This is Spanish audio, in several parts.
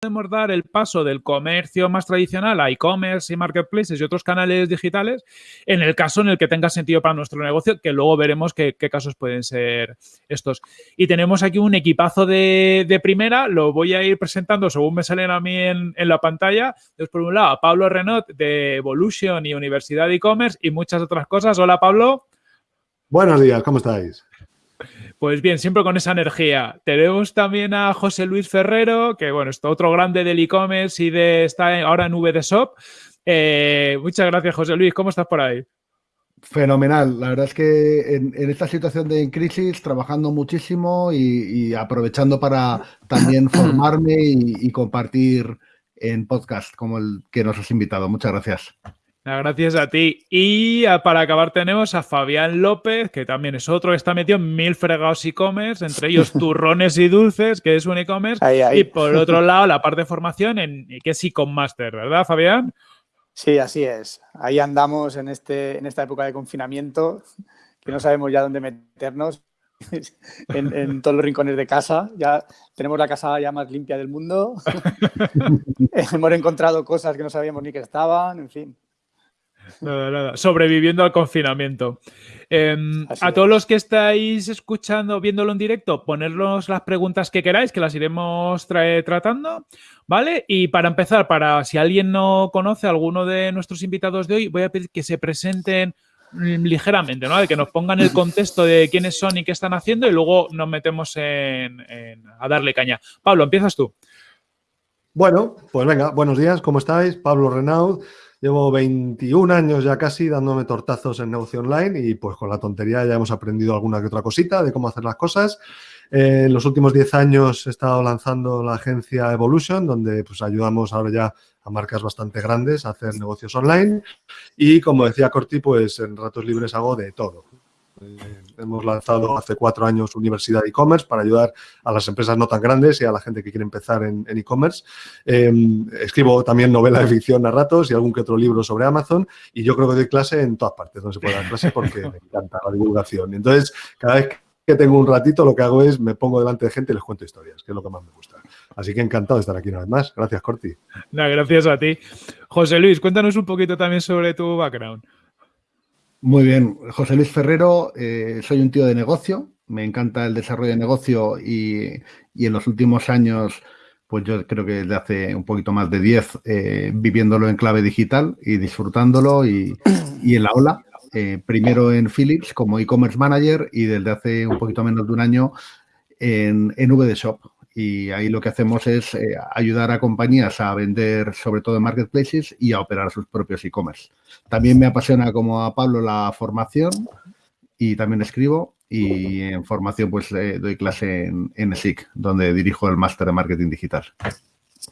podemos dar el paso del comercio más tradicional a e-commerce y marketplaces y otros canales digitales en el caso en el que tenga sentido para nuestro negocio, que luego veremos qué, casos pueden ser estos. Y tenemos aquí un equipazo de, primera, lo voy a ir presentando según me salen a mí en, la pantalla. Entonces, por un lado, a Pablo Renot de Evolution y Universidad e-commerce y muchas otras cosas. Hola, Pablo. Buenos días, ¿cómo estáis? Pues bien, siempre con esa energía. Tenemos también a José Luis Ferrero, que bueno, es otro grande del e-commerce y de está ahora en VD Shop. Eh, muchas gracias, José Luis. ¿Cómo estás por ahí? Fenomenal. La verdad es que en, esta situación de crisis, trabajando muchísimo y, aprovechando para también formarme y compartir en podcast como el que nos has invitado. Muchas gracias. Gracias a ti. Y para acabar tenemos a Fabián López, que también es otro que está metido en mil fregados e-commerce, entre ellos turrones y dulces, que es un e-commerce. Y por otro lado, la parte de formación, en, que es e Master, ¿verdad, Fabián? Sí, así es. Ahí andamos en, este, en esta época de confinamiento, que no sabemos ya dónde meternos. En, en, todos los rincones de casa. Ya tenemos la casa ya más limpia del mundo. Hemos encontrado cosas que no sabíamos ni que estaban, en fin. Nada, nada. Sobreviviendo al confinamiento. Em, a todos los que estáis escuchando, viéndolo en directo, ponernos las preguntas que queráis, que las iremos tratando, ¿vale? Y para empezar, para si alguien no conoce a alguno de nuestros invitados de hoy, voy a pedir que se presenten mm, ligeramente, ¿no? De que nos pongan el contexto de quiénes son y qué están haciendo y luego nos metemos en, a darle caña. Pablo, empiezas tú. Bueno, pues venga, buenos días, ¿cómo estáis? Pablo Renaud, Llevo 21 años ya casi dándome tortazos en negocio online y pues con la tontería ya hemos aprendido alguna que otra cosita de cómo hacer las cosas. Eh, en los últimos 10 años he estado lanzando la agencia Evolution, donde pues ayudamos ahora ya a marcas bastante grandes a hacer negocios online. Y como decía Corti, pues en ratos libres hago de todo. Eh, hemos lanzado hace cuatro años Universidad e-commerce para ayudar a las empresas no tan grandes y a la gente que quiere empezar en e-commerce. Em, escribo también novela de ficción a ratos y algún que otro libro sobre Amazon y yo creo que doy clase en todas partes donde se puede dar clase porque me encanta la divulgación. Entonces, cada vez que tengo un ratito, lo que hago es me pongo delante de gente y les cuento historias, que es lo que más me gusta. Así que encantado de estar aquí una vez más. Gracias, Corti. gracias a ti. José Luis, cuéntanos un poquito también sobre tu background. Muy bien, José Luis Ferrero, eh, soy un tío de negocio, me encanta el desarrollo de negocio y, en los últimos años, pues yo creo que desde hace un poquito más de 10, eh, viviéndolo en clave digital y disfrutándolo y, en la ola. Eh, primero en Philips como e-commerce manager y desde hace un poquito menos de un año en, en VD Shop, y ahí lo que hacemos es eh, ayudar a compañías a vender sobre todo en marketplaces y a operar sus propios e-commerce. También me apasiona como a Pablo la formación y también escribo y en formación pues eh, doy clase en, en SIC, donde dirijo el máster de marketing digital.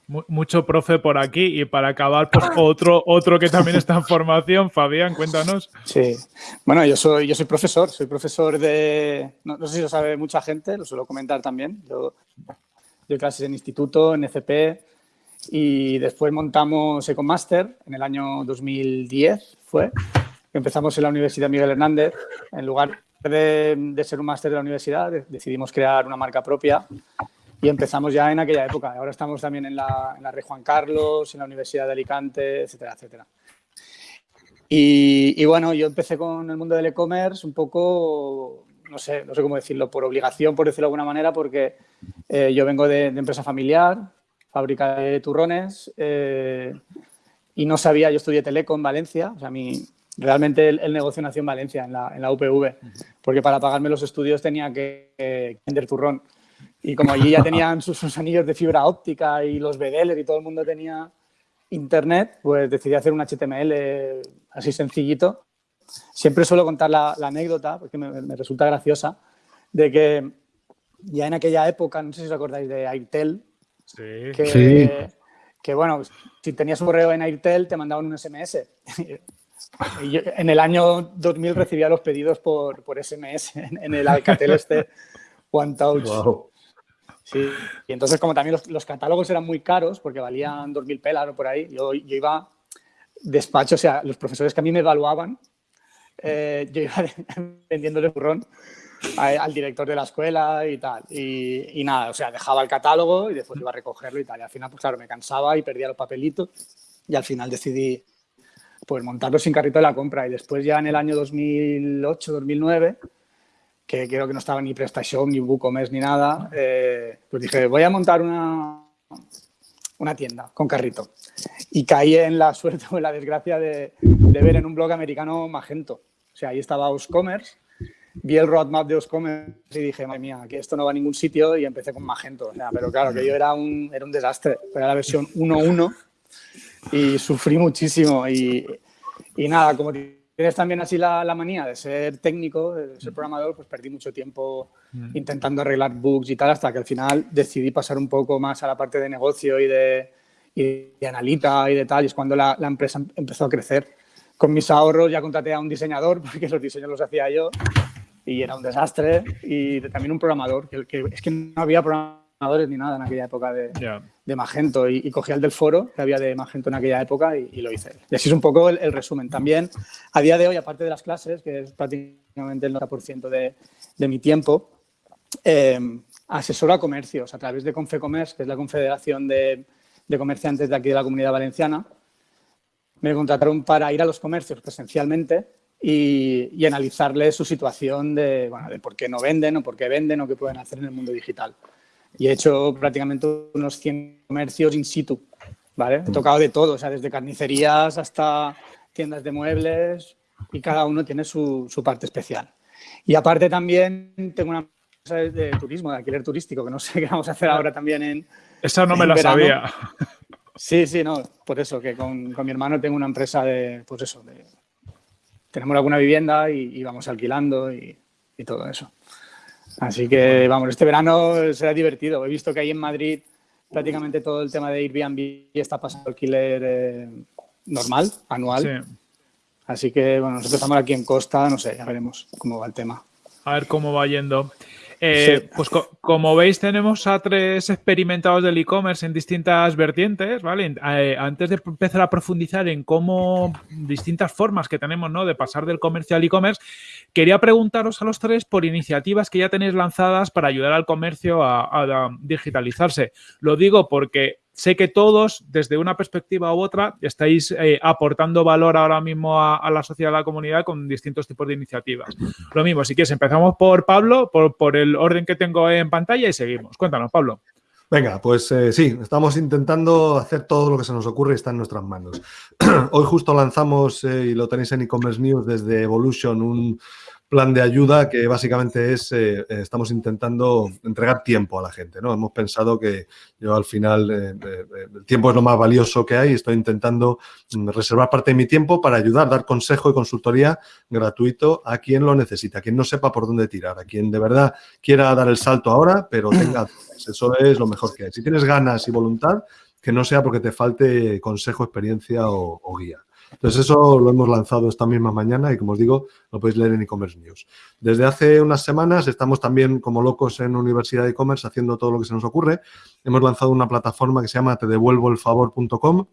Mucho profe por aquí y para acabar, pues otro, otro que también está en formación. Fabián, cuéntanos. Sí, bueno, yo soy, yo soy profesor, soy profesor de, no, sé si lo sabe mucha gente, lo suelo comentar también. Yo doy clases en instituto, en FP y después montamos Ecomaster en el año 2010 fue. Empezamos en la Universidad Miguel Hernández. En lugar de, ser un máster de la universidad, decidimos crear una marca propia y empezamos ya en aquella época. Ahora estamos también en la, en la Rey Juan Carlos, en la Universidad de Alicante, etcétera, etcétera. Y, bueno, yo empecé con el mundo del e-commerce un poco no sé, no sé cómo decirlo, por obligación, por decirlo de alguna manera, porque eh, yo vengo de, empresa familiar, fábrica de turrones, eh, y no sabía, yo estudié Teleco en Valencia, o sea, mi, realmente el, negocio nació en Valencia, en la, en la, UPV, porque para pagarme los estudios tenía que vender turrón. Y como allí ya tenían sus, anillos de fibra óptica y los BDL y todo el mundo tenía internet, pues decidí hacer un HTML así sencillito Siempre suelo contar la, anécdota, porque me, resulta graciosa, de que ya en aquella época, no sé si os acordáis de Airtel, que, que bueno, si tenías un correo en Airtel te mandaban un SMS. Y en el año 2000 recibía los pedidos por, por SMS en, el Alcatel este One Touch. Sí, y entonces como también los, catálogos eran muy caros porque valían 2.000 pelas o por ahí, yo, yo iba despacho, o sea, los profesores que a mí me evaluaban eh, yo iba vendiéndole burrón al director de la escuela y tal. Y, nada, o sea, dejaba el catálogo y después iba a recogerlo y tal. Y al final, pues claro, me cansaba y perdía los papelitos y al final decidí pues montarlo sin carrito de la compra. Y después ya en el año 2008, 2009, que creo que no estaba ni PrestaShop, ni WooCommerce, ni nada, eh, pues dije, voy a montar una, una tienda con carrito. Y caí en la suerte o en la desgracia de, ver en un blog americano Magento. O sea, ahí estaba Oscommerce vi el roadmap de Oscommerce y dije, madre mía, que esto no va a ningún sitio y empecé con Magento. Pero claro, que yo era un, era un desastre. Era la versión 1.1 y sufrí muchísimo. Y, y, nada, como tienes también así la, la, manía de ser técnico, de ser programador, pues perdí mucho tiempo mm. intentando arreglar bugs y tal, hasta que al final decidí pasar un poco más a la parte de negocio y de, y de analita y de tal. Y es cuando la, la empresa empezó a crecer. Con mis ahorros ya contraté a un diseñador, porque los diseños los hacía yo y era un desastre. Y también un programador, que, que, es que no había programadores ni nada en aquella época de, de Magento. Y, cogí el del foro que había de Magento en aquella época y, lo hice. Y así es un poco el, resumen. También, a día de hoy, aparte de las clases, que es prácticamente el 90% de, mi tiempo, eh, asesoro a comercios a través de Confecommerce, que es la confederación de, de comerciantes de aquí de la Comunidad Valenciana. Me contrataron para ir a los comercios presencialmente y, y analizarles su situación de, bueno, de por qué no venden o por qué venden o qué pueden hacer en el mundo digital. Y he hecho prácticamente unos 100 comercios in situ, ¿vale? He tocado de todo, o sea, desde carnicerías hasta tiendas de muebles y cada uno tiene su, su parte especial. Y aparte también tengo una empresa de turismo, de alquiler turístico, que no sé qué vamos a hacer ahora también en Esa no me la sabía. Sí, sí, no, por eso, que con, con, mi hermano tengo una empresa de, pues eso, de tenemos alguna vivienda y, vamos alquilando y, todo eso. Así que, vamos, este verano será divertido. He visto que ahí en Madrid prácticamente todo el tema de Airbnb está pasando alquiler eh, normal, anual. Así que, bueno, nosotros estamos aquí en Costa, no sé, ya veremos cómo va el tema. A ver cómo va yendo. Eh, pues como veis tenemos a tres experimentados del e-commerce en distintas vertientes, ¿vale? Eh, antes de empezar a profundizar en cómo distintas formas que tenemos, ¿no? De pasar del comercio al e-commerce, quería preguntaros a los tres por iniciativas que ya tenéis lanzadas para ayudar al comercio a digitalizarse. Lo digo porque sé que todos, desde una perspectiva u otra, estáis eh, aportando valor ahora mismo a, la sociedad, a la comunidad con distintos tipos de iniciativas. Lo mismo, si quieres, empezamos por Pablo, por, el orden que tengo en pantalla y seguimos. Cuéntanos, Pablo. Venga, pues eh, sí, estamos intentando hacer todo lo que se nos ocurre y está en nuestras manos. Hoy justo lanzamos, eh, y lo tenéis en e-commerce news desde Evolution, un plan de ayuda que básicamente es, eh, eh, estamos intentando entregar tiempo a la gente, ¿no? Hemos pensado que yo al final eh, el tiempo es lo más valioso que hay estoy intentando mm, reservar parte de mi tiempo para ayudar, dar consejo y consultoría gratuito a quien lo necesita, a quien no sepa por dónde tirar, a quien de verdad quiera dar el salto ahora, pero tenga Eso es lo mejor que hay. Si tienes ganas y voluntad, que no sea porque te falte consejo, experiencia o guía. Entonces eso lo hemos lanzado esta misma mañana y como os digo, lo podéis leer en e-commerce news. Desde hace unas semanas estamos también como locos en Universidad de e-commerce haciendo todo lo que se nos ocurre. Hemos lanzado una plataforma que se llama tedevuelvoelfavor.com.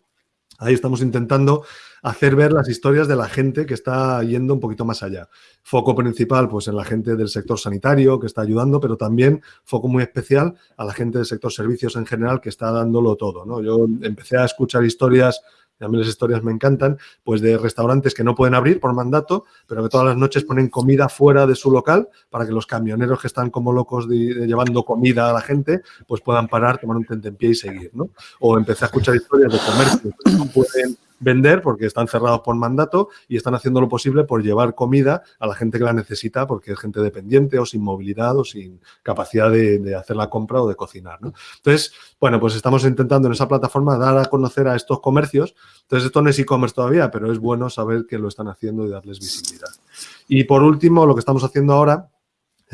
Ahí estamos intentando hacer ver las historias de la gente que está yendo un poquito más allá. Foco principal, pues en la gente del sector sanitario que está ayudando, pero también foco muy especial a la gente del sector servicios en general que está dándolo todo. ¿no? Yo empecé a escuchar historias a mí las historias me encantan, pues de restaurantes que no pueden abrir por mandato, pero que todas las noches ponen comida fuera de su local para que los camioneros que están como locos de, llevando comida a la gente, pues puedan parar, tomar un tentempié y seguir, ¿no? O empecé a escuchar historias de comercio que no pueden vender porque están cerrados por mandato y están haciendo lo posible por llevar comida a la gente que la necesita porque es gente dependiente o sin movilidad o sin capacidad de, hacer la compra o de cocinar. ¿no? Entonces, bueno, pues estamos intentando en esa plataforma dar a conocer a estos comercios. Entonces, esto no es e-commerce todavía, pero es bueno saber que lo están haciendo y darles visibilidad. Y por último, lo que estamos haciendo ahora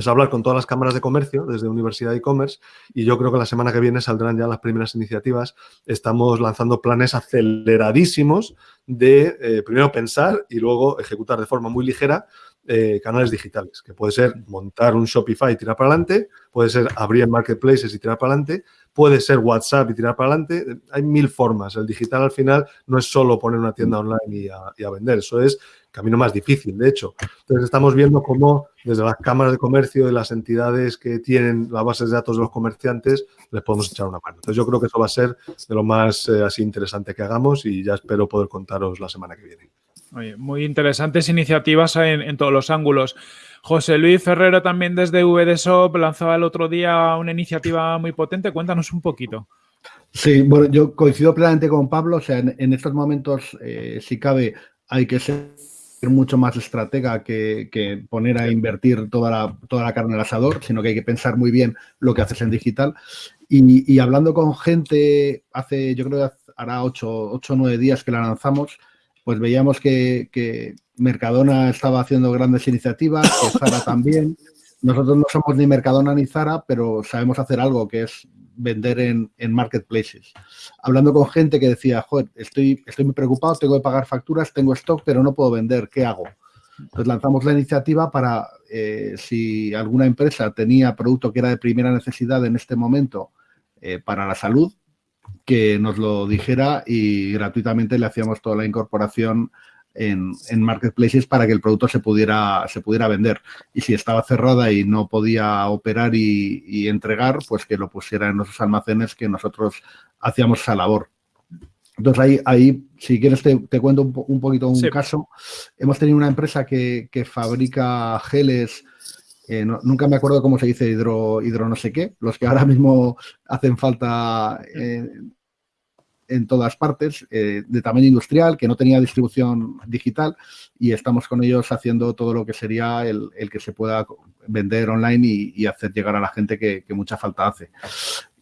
es hablar con todas las cámaras de comercio desde Universidad de E-Commerce y yo creo que la semana que viene saldrán ya las primeras iniciativas. Estamos lanzando planes aceleradísimos de eh, primero pensar y luego ejecutar de forma muy ligera eh, canales digitales, que puede ser montar un Shopify y tirar para adelante, puede ser abrir marketplaces y tirar para adelante, puede ser WhatsApp y tirar para adelante. Hay mil formas. El digital al final no es solo poner una tienda online y a, vender, eso es camino más difícil, de hecho. Entonces estamos viendo cómo desde las cámaras de comercio y las entidades que tienen las bases de datos de los comerciantes les podemos echar una mano. Entonces yo creo que eso va a ser de lo más eh, así interesante que hagamos y ya espero poder contaros la semana que viene. muy interesantes iniciativas en, en todos los ángulos. José Luis Ferrero también desde VDSOP lanzaba el otro día una iniciativa muy potente. Cuéntanos un poquito. Sí, bueno, yo coincido plenamente con Pablo. O sea, en, estos momentos, eh, si cabe, hay que ser mucho más estratega que, poner a invertir toda la, toda la carne al asador, sino que hay que pensar muy bien lo que haces en digital. Y, hablando con gente, hace, yo creo que hará ocho o nueve días que la lanzamos, pues veíamos que, Mercadona estaba haciendo grandes iniciativas, que Zara también. Nosotros no somos ni Mercadona ni Zara, pero sabemos hacer algo que es vender en, marketplaces. Hablando con gente que decía, joder, estoy, estoy muy preocupado, tengo que pagar facturas, tengo stock, pero no puedo vender, ¿qué hago? Entonces lanzamos la iniciativa para, eh, si alguna empresa tenía producto que era de primera necesidad en este momento eh, para la salud, que nos lo dijera y gratuitamente le hacíamos toda la incorporación en, marketplaces para que el producto se pudiera, se pudiera vender. Y si estaba cerrada y no podía operar y, entregar, pues que lo pusiera en nuestros almacenes que nosotros hacíamos esa labor. Entonces ahí, ahí si quieres te, cuento un, poquito un caso. Hemos tenido una empresa que, fabrica geles eh, nunca me acuerdo cómo se dice hidro, hidro no sé qué, los que ahora mismo hacen falta eh, en todas partes, eh, de tamaño industrial, que no tenía distribución digital y estamos con ellos haciendo todo lo que sería el, que se pueda vender online y, hacer llegar a la gente que, mucha falta hace.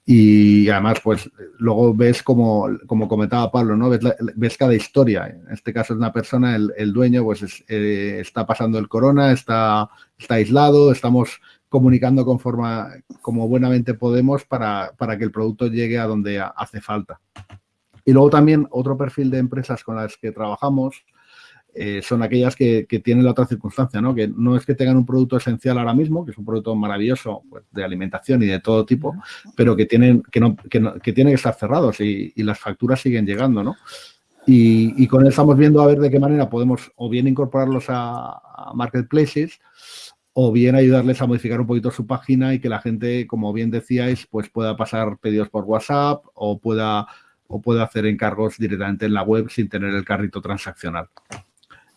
Y además, pues luego ves como, como comentaba Pablo, ¿no? Ves, cada historia. En este caso es una persona, el, dueño, pues eh, está pasando el corona, está, está aislado, estamos comunicando con forma como buenamente podemos para, para que el producto llegue a donde hace falta. Y luego también otro perfil de empresas con las que trabajamos eh, son aquellas que, tienen la otra circunstancia, ¿no? Que no es que tengan un producto esencial ahora mismo, que es un producto maravilloso pues, de alimentación y de todo tipo, pero que tienen que, no, que, tienen que estar cerrados y, las facturas siguen llegando, ¿no? Y, con él estamos viendo a ver de qué manera podemos o bien incorporarlos a, marketplaces o bien ayudarles a modificar un poquito su página y que la gente, como bien decíais, pues pueda pasar pedidos por WhatsApp o pueda o puede hacer encargos directamente en la web sin tener el carrito transaccional.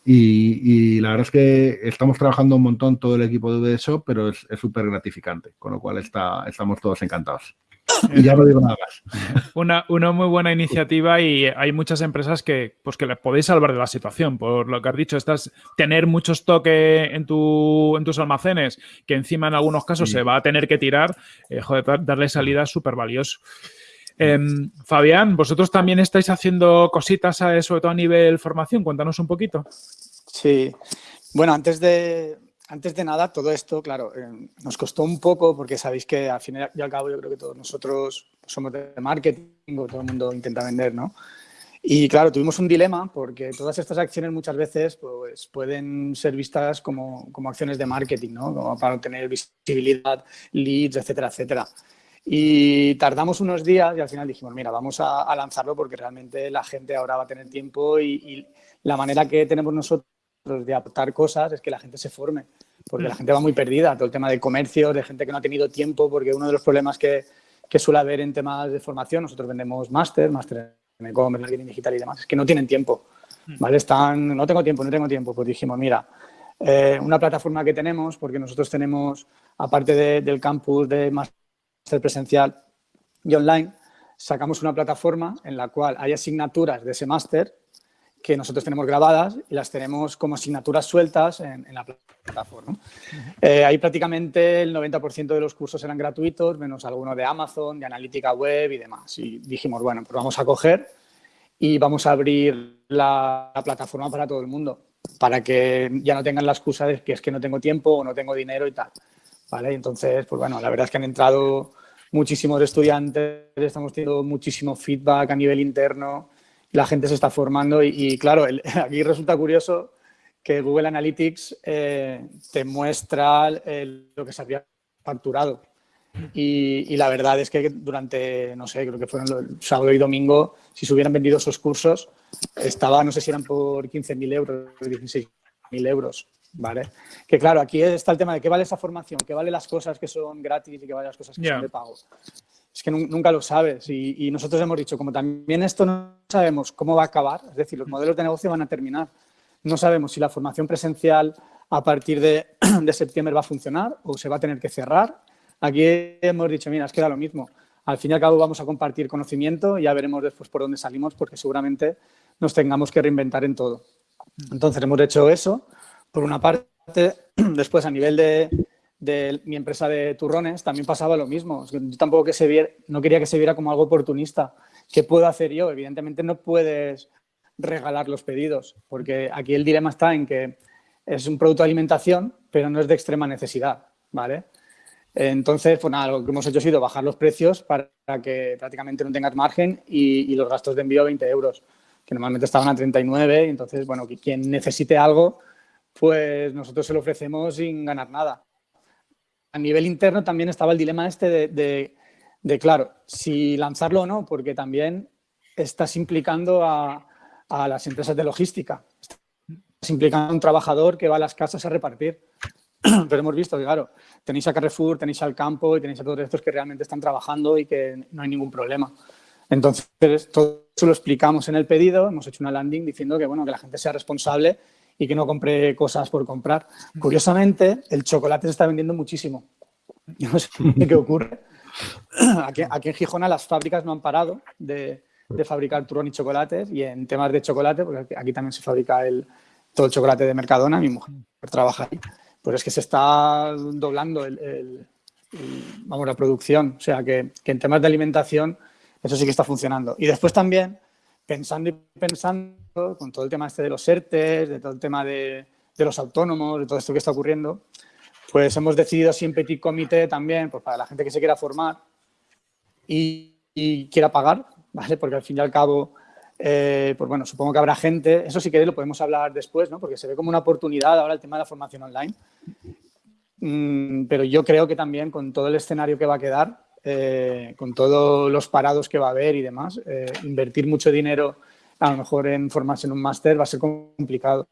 Y, la verdad es que estamos trabajando un montón todo el equipo de eso, pero es súper gratificante, con lo cual está, estamos todos encantados. Y ya no digo nada más. Una, una, muy buena iniciativa y hay muchas empresas que, pues que les podéis salvar de la situación. Por lo que has dicho, estás, tener mucho stock en, tu, en tus almacenes, que encima en algunos casos se va a tener que tirar, eh, joder, darle salida es súper valioso. Em, Fabián, vosotros también estáis haciendo cositas, sobre todo a nivel formación. Cuéntanos un poquito. Sí. Bueno, antes de, antes de nada, todo esto, claro, em, nos costó un poco porque sabéis que al fin y al cabo yo creo que todos nosotros somos de marketing o todo el mundo intenta vender, ¿no? Y claro, tuvimos un dilema porque todas estas acciones muchas veces pues, pueden ser vistas como, como acciones de marketing, ¿no? Como para obtener visibilidad, leads, etcétera, etcétera. Y tardamos unos días y al final dijimos, mira, vamos a, lanzarlo porque realmente la gente ahora va a tener tiempo y, la manera que tenemos nosotros de aportar cosas es que la gente se forme, porque la mm. gente va muy perdida, todo el tema de comercio, de gente que no ha tenido tiempo, porque uno de los problemas que, que suele haber en temas de formación, nosotros vendemos máster, máster en e-commerce, marketing digital y demás, es que no tienen tiempo, mm. ¿vale? Están, no tengo tiempo, no tengo tiempo, pues dijimos, mira, eh, una plataforma que tenemos, porque nosotros tenemos, aparte del campus de máster ser presencial y online, sacamos una plataforma en la cual hay asignaturas de ese máster que nosotros tenemos grabadas y las tenemos como asignaturas sueltas en, la plataforma. Eh, ahí prácticamente el 90% de los cursos eran gratuitos, menos algunos de Amazon, de analítica web y demás. Y dijimos, bueno, pues vamos a coger y vamos a abrir la, la plataforma para todo el mundo, para que ya no tengan la excusa de que es que no tengo tiempo o no tengo dinero y tal. ¿Vale? Entonces, pues bueno, la verdad es que han entrado muchísimos estudiantes, estamos teniendo muchísimo feedback a nivel interno, la gente se está formando y, claro, aquí resulta curioso que Google Analytics eh, te muestra lo que se había facturado. Y, la verdad es que durante, no sé, creo que fueron el sábado y domingo, si se hubieran vendido esos cursos, estaba, no sé si eran por 15.000 euros, 16.000 euros, ¿vale? Que claro, aquí está el tema de qué vale esa formación, qué vale las cosas que son gratis y qué vale las cosas que son de pago. Es que nunca lo sabes y, y, nosotros hemos dicho, como también esto no sabemos cómo va a acabar, es decir, los modelos de negocio van a terminar. No sabemos si la formación presencial a partir de, de septiembre va a funcionar o se va a tener que cerrar Aquí hemos dicho, mira, es que da lo mismo. Al fin y al cabo vamos a compartir conocimiento y ya veremos después por dónde salimos porque seguramente nos tengamos que reinventar en todo. Entonces hemos hecho eso. Por una parte, después a nivel de, mi empresa de turrones también pasaba lo mismo. Yo tampoco que se viera, no quería que se viera como algo oportunista. ¿Qué puedo hacer yo? Evidentemente no puedes regalar los pedidos porque aquí el dilema está en que es un producto de alimentación pero no es de extrema necesidad, ¿vale? Entonces, pues nada, lo que hemos hecho ha sido bajar los precios para que prácticamente no tengas margen y, los gastos de envío 20 euros, que normalmente estaban a 39. entonces, bueno, quien necesite algo, pues nosotros se lo ofrecemos sin ganar nada. A nivel interno también estaba el dilema este de, de, claro, si lanzarlo o no, porque también estás implicando a, a las empresas de logística. Estás implicando a un trabajador que va a las casas a repartir. Pero hemos visto que, claro, tenéis a Carrefour, tenéis al campo y tenéis a todos estos que realmente están trabajando y que no hay ningún problema. Entonces, todo eso lo explicamos en el pedido, hemos hecho una landing diciendo que, bueno, que la gente sea responsable y que no compre cosas por comprar. Curiosamente, el chocolate se está vendiendo muchísimo. No sé qué ocurre. Aquí, aquí, en Gijona las fábricas no han parado de, de, fabricar turrón y chocolates y en temas de chocolate, porque aquí también se fabrica el, todo el chocolate de Mercadona, mi mujer trabaja ahí pues es que se está doblando el, vamos, la producción. O sea, que, en temas de alimentación eso sí que está funcionando. Y después también, pensando y pensando con todo el tema este de los ERTES, de todo el tema de, los autónomos, de todo esto que está ocurriendo, pues hemos decidido así en Petit Comité también, pues para la gente que se quiera formar y, y quiera pagar, ¿vale? Porque al fin y al cabo eh, pues bueno, supongo que habrá gente, eso sí que lo podemos hablar después, ¿no? porque se ve como una oportunidad ahora el tema de la formación online. Mm, pero yo creo que también con todo el escenario que va a quedar, eh, con todos los parados que va a haber y demás, eh, invertir mucho dinero a lo mejor en formarse en un máster va a ser complicado.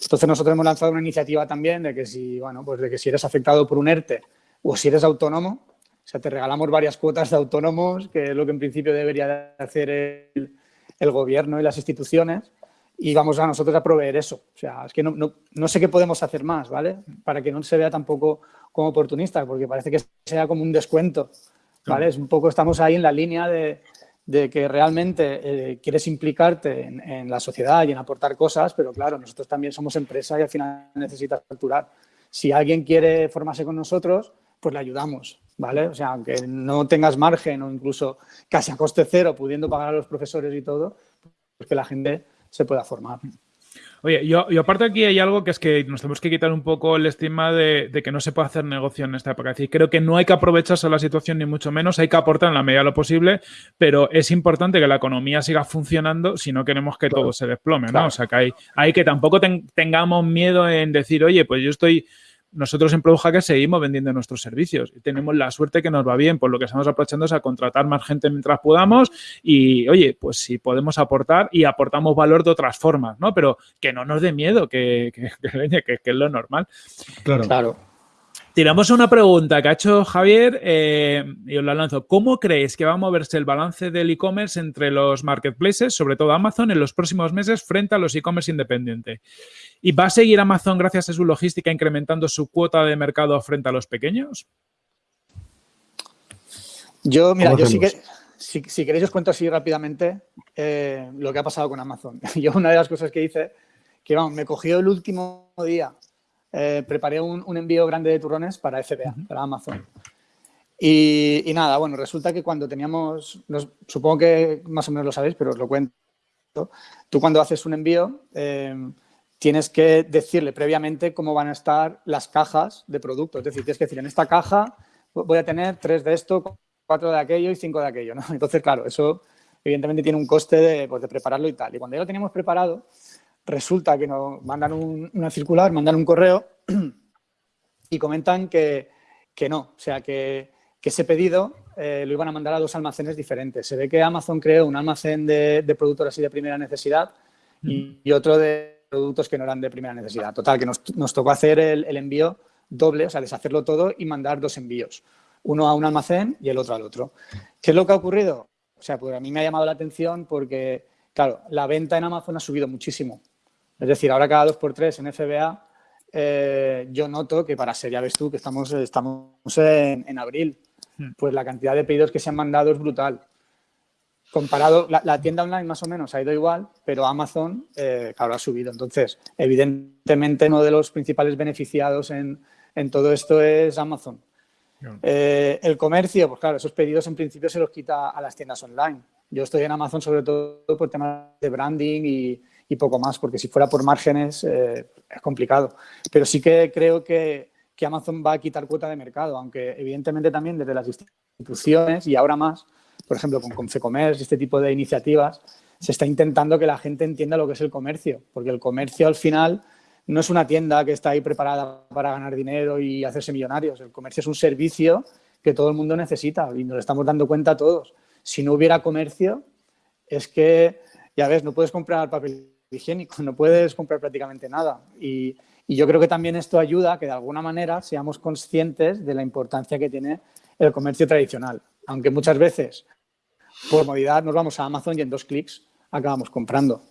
Entonces nosotros hemos lanzado una iniciativa también de que si, bueno, pues de que si eres afectado por un ERTE o si eres autónomo, o sea, te regalamos varias cuotas de autónomos, que es lo que en principio debería hacer el, el gobierno y las instituciones y vamos a nosotros a proveer eso. O sea, es que no, no, no, sé qué podemos hacer más, ¿vale? Para que no se vea tampoco como oportunista, porque parece que sea como un descuento, ¿vale? Es un poco, estamos ahí en la línea de, de que realmente eh, quieres implicarte en, en, la sociedad y en aportar cosas, pero claro, nosotros también somos empresa y al final necesitas facturar. Si alguien quiere formarse con nosotros, pues le ayudamos, ¿vale? O sea, aunque no tengas margen o incluso casi a coste cero, pudiendo pagar a los profesores y todo, pues que la gente se pueda formar. Oye, yo, yo, aparte aquí hay algo que es que nos tenemos que quitar un poco el estigma de, que no se puede hacer negocio en esta época. Es decir, creo que no hay que aprovecharse de la situación ni mucho menos, hay que aportar en la medida de lo posible, pero es importante que la economía siga funcionando si no queremos que todo se desplome, ¿no? O sea, que hay, hay que tampoco tengamos miedo en decir, oye, pues yo estoy nosotros en que seguimos vendiendo nuestros servicios y tenemos la suerte que nos va bien, por lo que estamos aprovechando es a contratar más gente mientras podamos y, oye, pues si podemos aportar y aportamos valor de otras formas, ¿no? Pero que no nos dé miedo, que, que, que, es lo normal. Claro. Claro. Tiramos una pregunta que ha hecho Javier eh, y os la lanzo. ¿Cómo creéis que va a moverse el balance del e-commerce entre los marketplaces, sobre todo Amazon, en los próximos meses frente a los e-commerce independientes? ¿Y va a seguir Amazon, gracias a su logística, incrementando su cuota de mercado frente a los pequeños? Yo, mira, yo sí que, si, queréis os cuento así rápidamente eh, lo que ha pasado con Amazon. Yo una de las cosas que hice, que vamos, me cogió el último día eh, preparé un, envío grande de turrones para FBA, para Amazon. Y, nada, bueno, resulta que cuando teníamos, supongo que más o menos lo sabéis, pero os lo cuento. Tú cuando haces un envío eh, tienes que decirle previamente cómo van a estar las cajas de producto. Es decir, tienes que decir, en esta caja voy a tener tres de esto, cuatro de aquello y cinco de aquello. ¿no? Entonces, claro, eso evidentemente tiene un coste de, pues, de prepararlo y tal. Y cuando ya lo teníamos preparado, resulta que nos mandan una circular, mandan un correo y comentan que, no, o sea, que que ese pedido eh, lo iban a mandar a dos almacenes diferentes. Se ve que Amazon creó un almacén de, productos así de primera necesidad y, otro de productos que no eran de primera necesidad. Total, que nos, tocó hacer el, envío doble, o sea, deshacerlo todo y mandar dos envíos. Uno a un almacén y el otro al otro. ¿Qué es lo que ha ocurrido? O sea, pues a mí me ha llamado la atención porque, claro, la venta en Amazon ha subido muchísimo. Es decir, ahora cada dos por tres en FBA, eh, yo noto que para ser, ya ves tú, que estamos, estamos en abril, Hmm. pues la cantidad de pedidos que se han mandado es brutal. Comparado, la, tienda online más o menos ha ido igual, pero Amazon, eh, claro, ha subido. Entonces, evidentemente, uno de los principales beneficiados en, todo esto es Amazon. Eh, el comercio, pues claro, esos pedidos en principio se los quita a las tiendas online. Yo estoy en Amazon sobre todo por temas de branding y, poco más, porque si fuera por márgenes eh, es complicado. Pero sí que creo que, que Amazon va a quitar cuota de mercado, aunque evidentemente también desde las instituciones y ahora más, por ejemplo, con Confecommerce y este tipo de iniciativas, se está intentando que la gente entienda lo que es el comercio, porque el comercio al final no es una tienda que está ahí preparada para ganar dinero y hacerse millonarios. El comercio es un servicio que todo el mundo necesita y nos estamos dando cuenta todos. Si no hubiera comercio, es que, ya ves, no puedes comprar papel higiénico, no puedes comprar prácticamente nada. Y, y yo creo que también esto ayuda a que de alguna manera seamos conscientes de la importancia que tiene el comercio tradicional. Aunque muchas veces, por comodidad, nos vamos a Amazon y en dos clics acabamos comprando.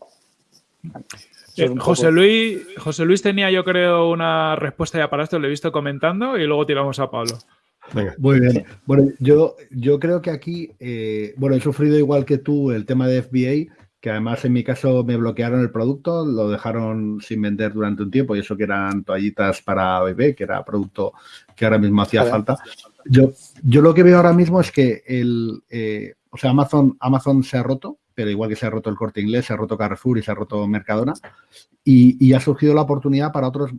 Eh, José, Luis, José Luis tenía, yo creo, una respuesta ya para esto, lo he visto comentando y luego tiramos a Pablo. Muy bien. Bueno, yo, yo creo que aquí, eh, bueno, he sufrido igual que tú el tema de FBA, que además en mi caso me bloquearon el producto, lo dejaron sin vender durante un tiempo y eso que eran toallitas para bebé, que era producto que ahora mismo hacía falta. Yo, yo lo que veo ahora mismo es que el, eh, o sea, Amazon, Amazon se ha roto, pero igual que se ha roto el corte inglés, se ha roto Carrefour y se ha roto Mercadona, y, ha surgido la oportunidad para otros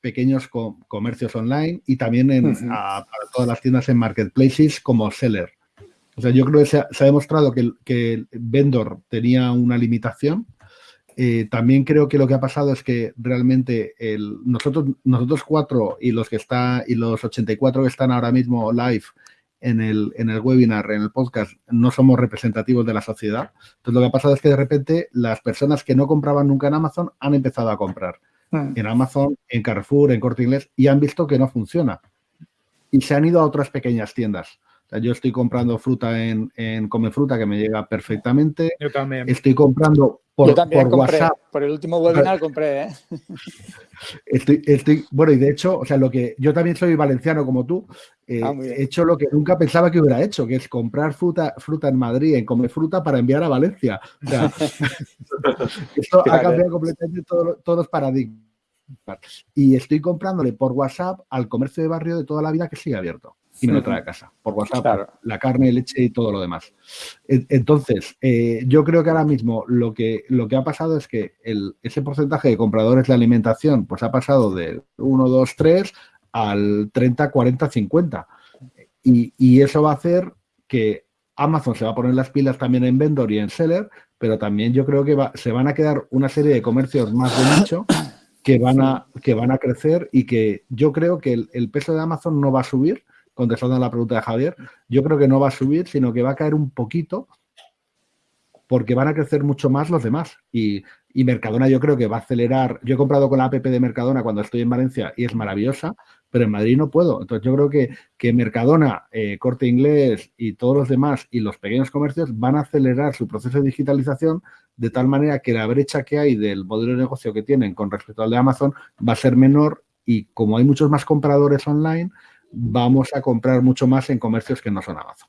pequeños comercios online y también en, para todas las tiendas en marketplaces como Seller. O sea, yo creo que se ha, demostrado que el, vendor tenía una limitación. Eh, también creo que lo que ha pasado es que realmente nosotros, nosotros cuatro y los que está y los 84 que están ahora mismo live en el, en el webinar, en el podcast, no somos representativos de la sociedad. Entonces, lo que ha pasado es que de repente las personas que no compraban nunca en Amazon han empezado a comprar hmm. en Amazon, en Carrefour, en Corte Inglés y han visto que no funciona. Y se han ido a otras pequeñas tiendas yo estoy comprando fruta en, en Come Fruta que me llega perfectamente. Yo también. Estoy comprando por, por WhatsApp. Por el último webinar compré, ¿eh? Estoy, estoy, bueno, y de hecho, o sea, lo que yo también soy valenciano como tú, eh, ah, he hecho lo que nunca pensaba que hubiera hecho, que es comprar fruta, fruta en Madrid, en Come Fruta para enviar a Valencia. O sea, esto ha cambiado completamente todos los paradigmas. Y estoy comprándole por WhatsApp al comercio de barrio de toda la vida que sigue abierto y me lo trae a casa por WhatsApp, la carne, leche y todo lo demás. Entonces, eh, yo creo que ahora mismo lo que, lo que ha pasado es que el, ese porcentaje de compradores de alimentación pues ha pasado del 1, 2, 3 al 30, 40, 50. Y, y eso va a hacer que Amazon se va a poner las pilas también en vendor y en seller, pero también yo creo que se van a quedar una serie de comercios más de nicho que van a, que van a crecer y que yo creo que el peso de Amazon no va a subir, contestando a la pregunta de Javier, yo creo que no va a subir, sino que va a caer un poquito porque van a crecer mucho más los demás. Y, Mercadona yo creo que va a acelerar. Yo he comprado con la app de Mercadona cuando estoy en Valencia y es maravillosa, pero en Madrid no puedo. Entonces yo creo que, que Mercadona, eh, Corte Inglés y todos los demás y los pequeños comercios van a acelerar su proceso de digitalización de tal manera que la brecha que hay del modelo de negocio que tienen con respecto al de Amazon va a ser menor y como hay muchos más compradores online, vamos a comprar mucho más en comercios que no son Amazon.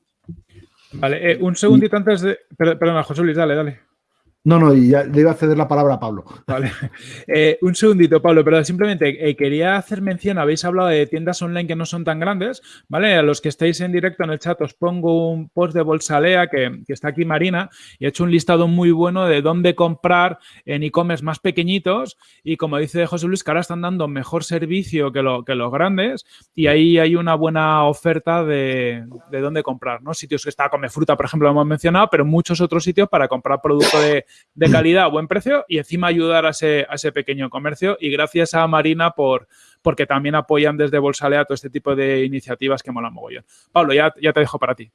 Vale, eh, un segundito antes de... Perdona, José Luis, dale, dale. No, no, y ya le iba a ceder la palabra a Pablo. Vale. Eh, un segundito, Pablo, pero simplemente eh, quería hacer mención, habéis hablado de tiendas online que no son tan grandes, ¿vale? A los que estáis en directo en el chat os pongo un post de Bolsalea que, que está aquí Marina y he hecho un listado muy bueno de dónde comprar en e-commerce más pequeñitos y como dice José Luis, que ahora están dando mejor servicio que, lo, que los grandes y ahí hay una buena oferta de, de dónde comprar, ¿no? Sitios que está Come Fruta, por ejemplo, lo hemos mencionado, pero muchos otros sitios para comprar producto de de calidad buen precio y encima ayudar a ese, a ese pequeño comercio. Y gracias a Marina por, porque también apoyan desde Bolsalea todo este tipo de iniciativas que molan mogollón. Pablo, ya, ya te dejo para ti.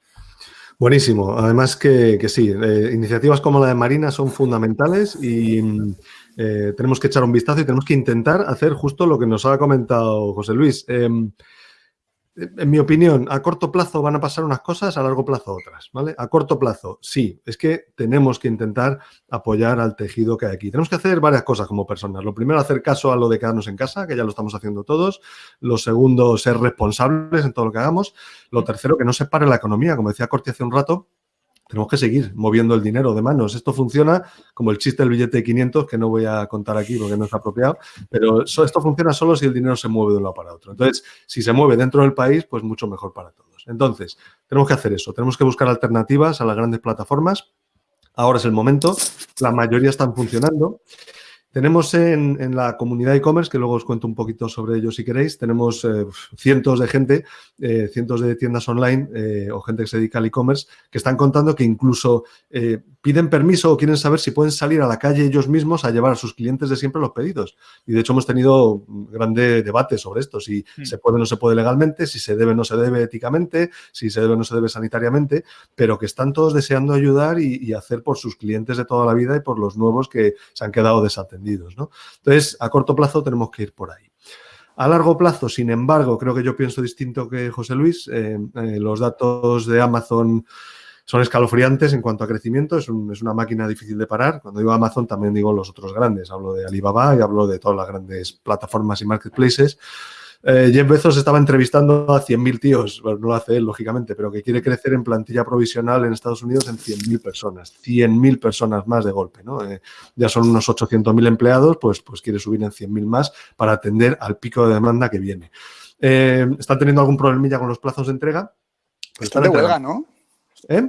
Buenísimo. Además que, sí, eh, iniciativas como la de Marina son fundamentales y eh, tenemos que echar un vistazo y tenemos que intentar hacer justo lo que nos ha comentado José Luis. Em, en mi opinión, a corto plazo van a pasar unas cosas, a largo plazo otras, ¿vale? A corto plazo, sí, es que tenemos que intentar apoyar al tejido que hay aquí. Tenemos que hacer varias cosas como personas. Lo primero, hacer caso a lo de quedarnos en casa, que ya lo estamos haciendo todos. Lo segundo, ser responsables en todo lo que hagamos. Lo tercero, que no se pare la economía. Como decía Corti hace un rato, tenemos que seguir moviendo el dinero de manos. Esto funciona como el chiste del billete de 500, que no voy a contar aquí porque no es apropiado, pero esto funciona solo si el dinero se mueve de un lado para otro. Entonces, si se mueve dentro del país, pues mucho mejor para todos. Entonces, tenemos que hacer eso. Tenemos que buscar alternativas a las grandes plataformas. Ahora es el momento. La mayoría están funcionando. Tenemos en, la comunidad e-commerce, que luego os cuento un poquito sobre ello si queréis, tenemos eh, cientos de gente, eh, cientos de tiendas online eh, o gente que se dedica al e-commerce que están contando que incluso piden permiso o quieren saber si pueden salir a la calle ellos mismos a llevar a sus clientes de siempre los pedidos. Y de hecho hemos tenido grande debate sobre esto, si hmm. se puede o no se puede legalmente, si se debe o no se debe éticamente, si se debe o no se debe sanitariamente, pero que están todos deseando ayudar y, hacer por sus clientes de toda la vida y por los nuevos que se han quedado desatendidos. ¿no? Entonces, a corto plazo tenemos que ir por ahí. A largo plazo, sin embargo, creo que yo pienso distinto que José Luis. Eh, eh, los datos de Amazon son escalofriantes en cuanto a crecimiento, es, una máquina difícil de parar. Cuando digo Amazon también digo los otros grandes, hablo de Alibaba y hablo de todas las grandes plataformas y marketplaces. Eh, Jeff Bezos estaba entrevistando a 100.000 tíos, bueno, no lo hace él, lógicamente, pero que quiere crecer en plantilla provisional en Estados Unidos en 100.000 personas, 100.000 personas más de golpe, ¿no? Eh, ya son unos 800.000 empleados, pues, pues quiere subir en 100.000 más para atender al pico de demanda que viene. Eh, ¿Están teniendo algún problemilla con los plazos de entrega? Pues están de huelga, ¿no? ¿Eh?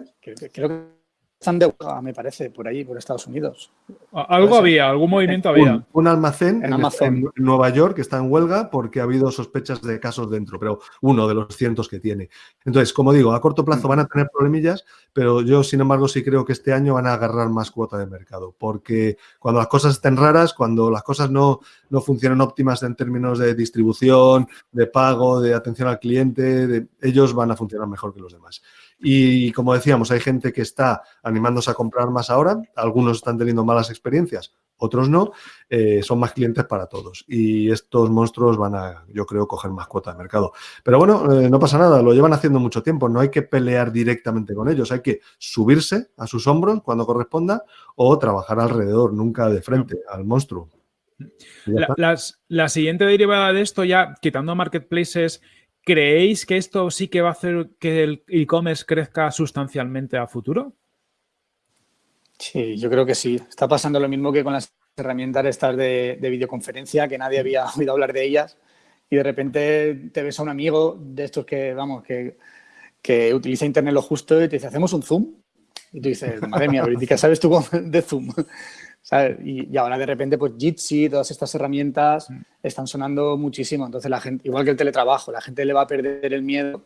Creo que están de huelga, me parece, por allí, por Estados Unidos. Algo había, algún movimiento había. Un, almacén en, Nueva York que está en huelga porque ha habido sospechas de casos dentro, pero uno de los cientos que tiene. Entonces, como digo, a corto plazo van a tener problemillas, pero yo, sin embargo, sí creo que este año van a agarrar más cuota de mercado, porque cuando las cosas estén raras, cuando las cosas no, no funcionan óptimas en términos de distribución, de pago, de atención al cliente, ellos van a funcionar mejor que los demás. Y como decíamos, hay gente que está animándose a comprar más ahora, algunos están teniendo malas experiencias, otros no, eh, son más clientes para todos. Y estos monstruos van a, yo creo, coger más cuota de mercado. Pero bueno, eh, no pasa nada, lo llevan haciendo mucho tiempo, no hay que pelear directamente con ellos, hay que subirse a sus hombros cuando corresponda o trabajar alrededor, nunca de frente al monstruo. La, la, siguiente derivada de esto, ya quitando marketplaces ¿Creéis que esto sí que va a hacer que el e-commerce crezca sustancialmente a futuro? Sí, yo creo que sí. Está pasando lo mismo que con las herramientas estas de, videoconferencia, que nadie había oído hablar de ellas, y de repente te ves a un amigo de estos que, vamos, que, que utiliza Internet lo justo y te dice, ¿hacemos un Zoom? Y tú dices, madre mía, ¿qué sabes tú de Zoom? Y, ahora de repente, pues Jitsi, todas estas herramientas mm. están sonando muchísimo. Entonces, la gente, igual que el teletrabajo, la gente le va a perder el miedo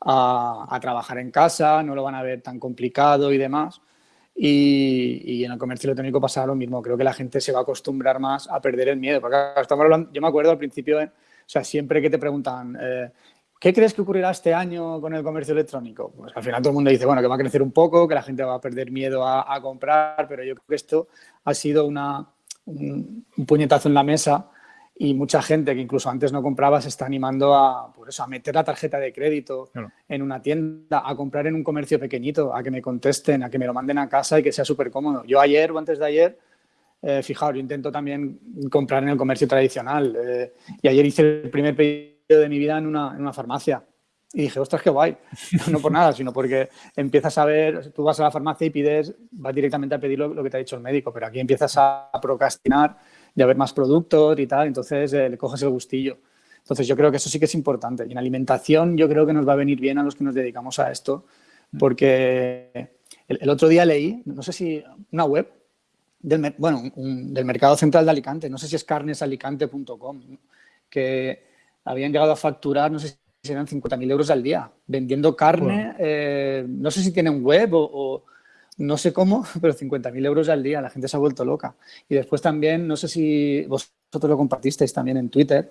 a, trabajar en casa, no lo van a ver tan complicado y demás. Y, en el comercio electrónico pasa lo mismo. Creo que la gente se va a acostumbrar más a perder el miedo. Porque estamos hablando, yo me acuerdo al principio, o sea, siempre que te preguntan, eh, ¿Qué crees que ocurrirá este año con el comercio electrónico? Pues al final todo el mundo dice, bueno, que va a crecer un poco, que la gente va a perder miedo a, comprar, pero yo creo que esto ha sido una, un, puñetazo en la mesa y mucha gente que incluso antes no compraba se está animando a, pues eso, a meter la tarjeta de crédito en una tienda, a comprar en un comercio pequeñito, a que me contesten, a que me lo manden a casa y que sea súper cómodo. Yo ayer o antes de ayer, eh, fijaos, yo intento también comprar en el comercio tradicional eh, y ayer hice el primer pedido de mi vida en una, en una farmacia. Y dije, ostras, qué guay. No por nada, sino porque empiezas a ver, tú vas a la farmacia y pides, vas directamente a pedir lo, que te ha dicho el médico, pero aquí empiezas a procrastinar y a ver más productos y tal, entonces eh, le coges el gustillo. Entonces yo creo que eso sí que es importante. Y en alimentación yo creo que nos va a venir bien a los que nos dedicamos a esto, porque el, otro día leí, no sé si una web, del, bueno, del mercado central de Alicante, no sé si es carnesalicante.com, que habían llegado a facturar, no sé si eran 50.000 euros al día, vendiendo carne, eh, no sé si tienen web o, no sé cómo, pero 50.000 euros al día, la gente se ha vuelto loca. Y después también, no sé si vosotros lo compartisteis también en Twitter,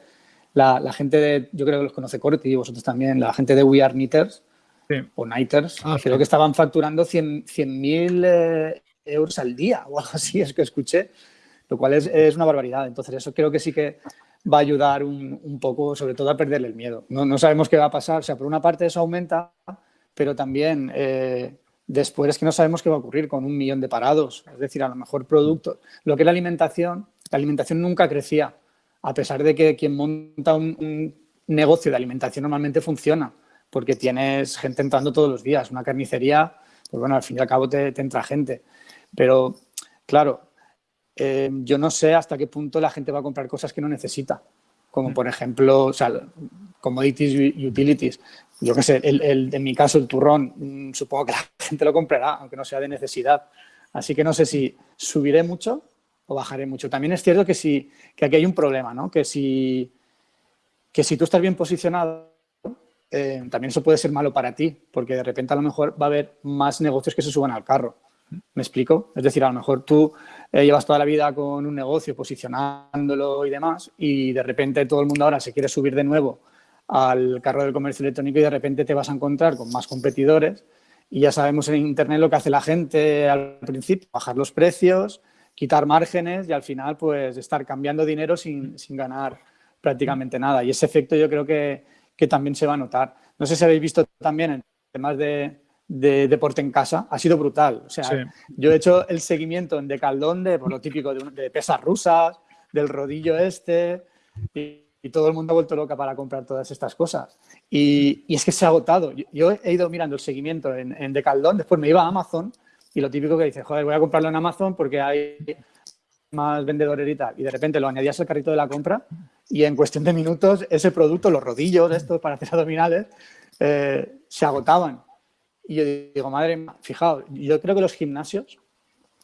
la, gente de, yo creo que los conoce Corti y vosotros también, la gente de We Are Knitters o Nighters, ah, creo que estaban facturando 100.000 eh, euros al día o algo así, es que escuché, lo cual es, es, una barbaridad. Entonces eso creo que sí que va a ayudar un, un poco, sobre todo a perderle el miedo. No, no, sabemos qué va a pasar, o sea, por una parte eso aumenta, pero también... Eh, después es que no sabemos qué va a ocurrir con un millón de parados. Es decir, a lo mejor productos. Lo que es la alimentación, la alimentación nunca crecía a pesar de que quien monta un, negocio de alimentación normalmente funciona, porque tienes gente entrando todos los días. Una carnicería, pues bueno, al fin y al cabo te, entra gente. Pero, claro, eh, yo no sé hasta qué punto la gente va a comprar cosas que no necesita, como por ejemplo, o sea, commodities utilities. Yo qué sé, el, en mi caso el turrón, mm, supongo que la gente lo comprará, aunque no sea de necesidad. Así que no sé si subiré mucho o bajaré mucho. También es cierto que, si, que aquí hay un problema, ¿no? que, si, que si tú estás bien posicionado, eh, también eso puede ser malo para ti, porque de repente a lo mejor va a haber más negocios que se suban al carro. ¿Me explico? Es decir, a lo mejor tú eh, llevas toda la vida con un negocio posicionándolo y demás y de repente todo el mundo ahora se quiere subir de nuevo al carro del comercio electrónico y de repente te vas a encontrar con más competidores y ya sabemos en Internet lo que hace la gente al principio, bajar los precios, quitar márgenes y al final pues estar cambiando dinero sin, ganar prácticamente nada. Y ese efecto yo creo que, también se va a notar. No sé si habéis visto también en temas de, deporte en casa, ha sido brutal. O sea, yo he hecho el seguimiento en Decaldón de por lo típico de, pesas rusas, del rodillo este, y, todo el mundo ha vuelto loca para comprar todas estas cosas. Y, es que se ha agotado. Yo, he ido mirando el seguimiento en, en Decaldón, después me iba a Amazon y lo típico que dices, joder, voy a comprarlo en Amazon porque hay más vendedores y tal. Y de repente lo añadías al carrito de la compra y en cuestión de minutos ese producto, los rodillos estos para hacer abdominales, eh, se agotaban. Y yo digo, madre fijaos, yo creo que los gimnasios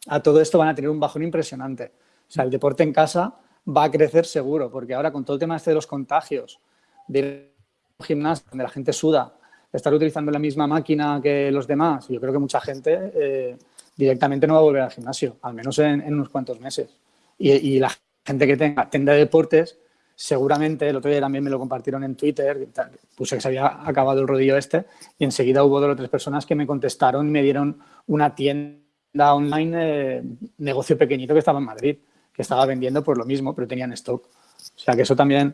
a todo esto van a tener un bajón impresionante. O sea, el deporte en casa va a crecer seguro, porque ahora con todo el tema este de los contagios, de gimnasio donde la gente suda, estar utilizando la misma máquina que los demás, yo creo que mucha gente eh, directamente no va a volver al gimnasio, al menos en, unos cuantos meses. Y, la gente que tenga tienda de deportes, seguramente, el otro día también me lo compartieron en Twitter, puse que se había acabado el rodillo este, y enseguida hubo dos o tres personas que me contestaron y me dieron una tienda online, eh, negocio pequeñito que estaba en Madrid, que estaba vendiendo por lo mismo, pero tenían stock. O sea que eso también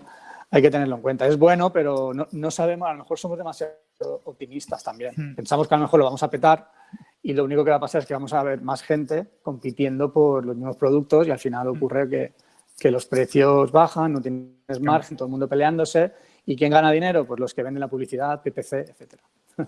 hay que tenerlo en cuenta. Es bueno, pero no, sabemos, a lo mejor somos demasiado optimistas también. Hmm. Pensamos que a lo mejor lo vamos a petar y lo único que va a pasar es que vamos a ver más gente compitiendo por los mismos productos y al final hmm. ocurre que, que los precios bajan, no tienes margen, todo el mundo peleándose. ¿Y quién gana dinero? Pues los que venden la publicidad, PPC, etcétera.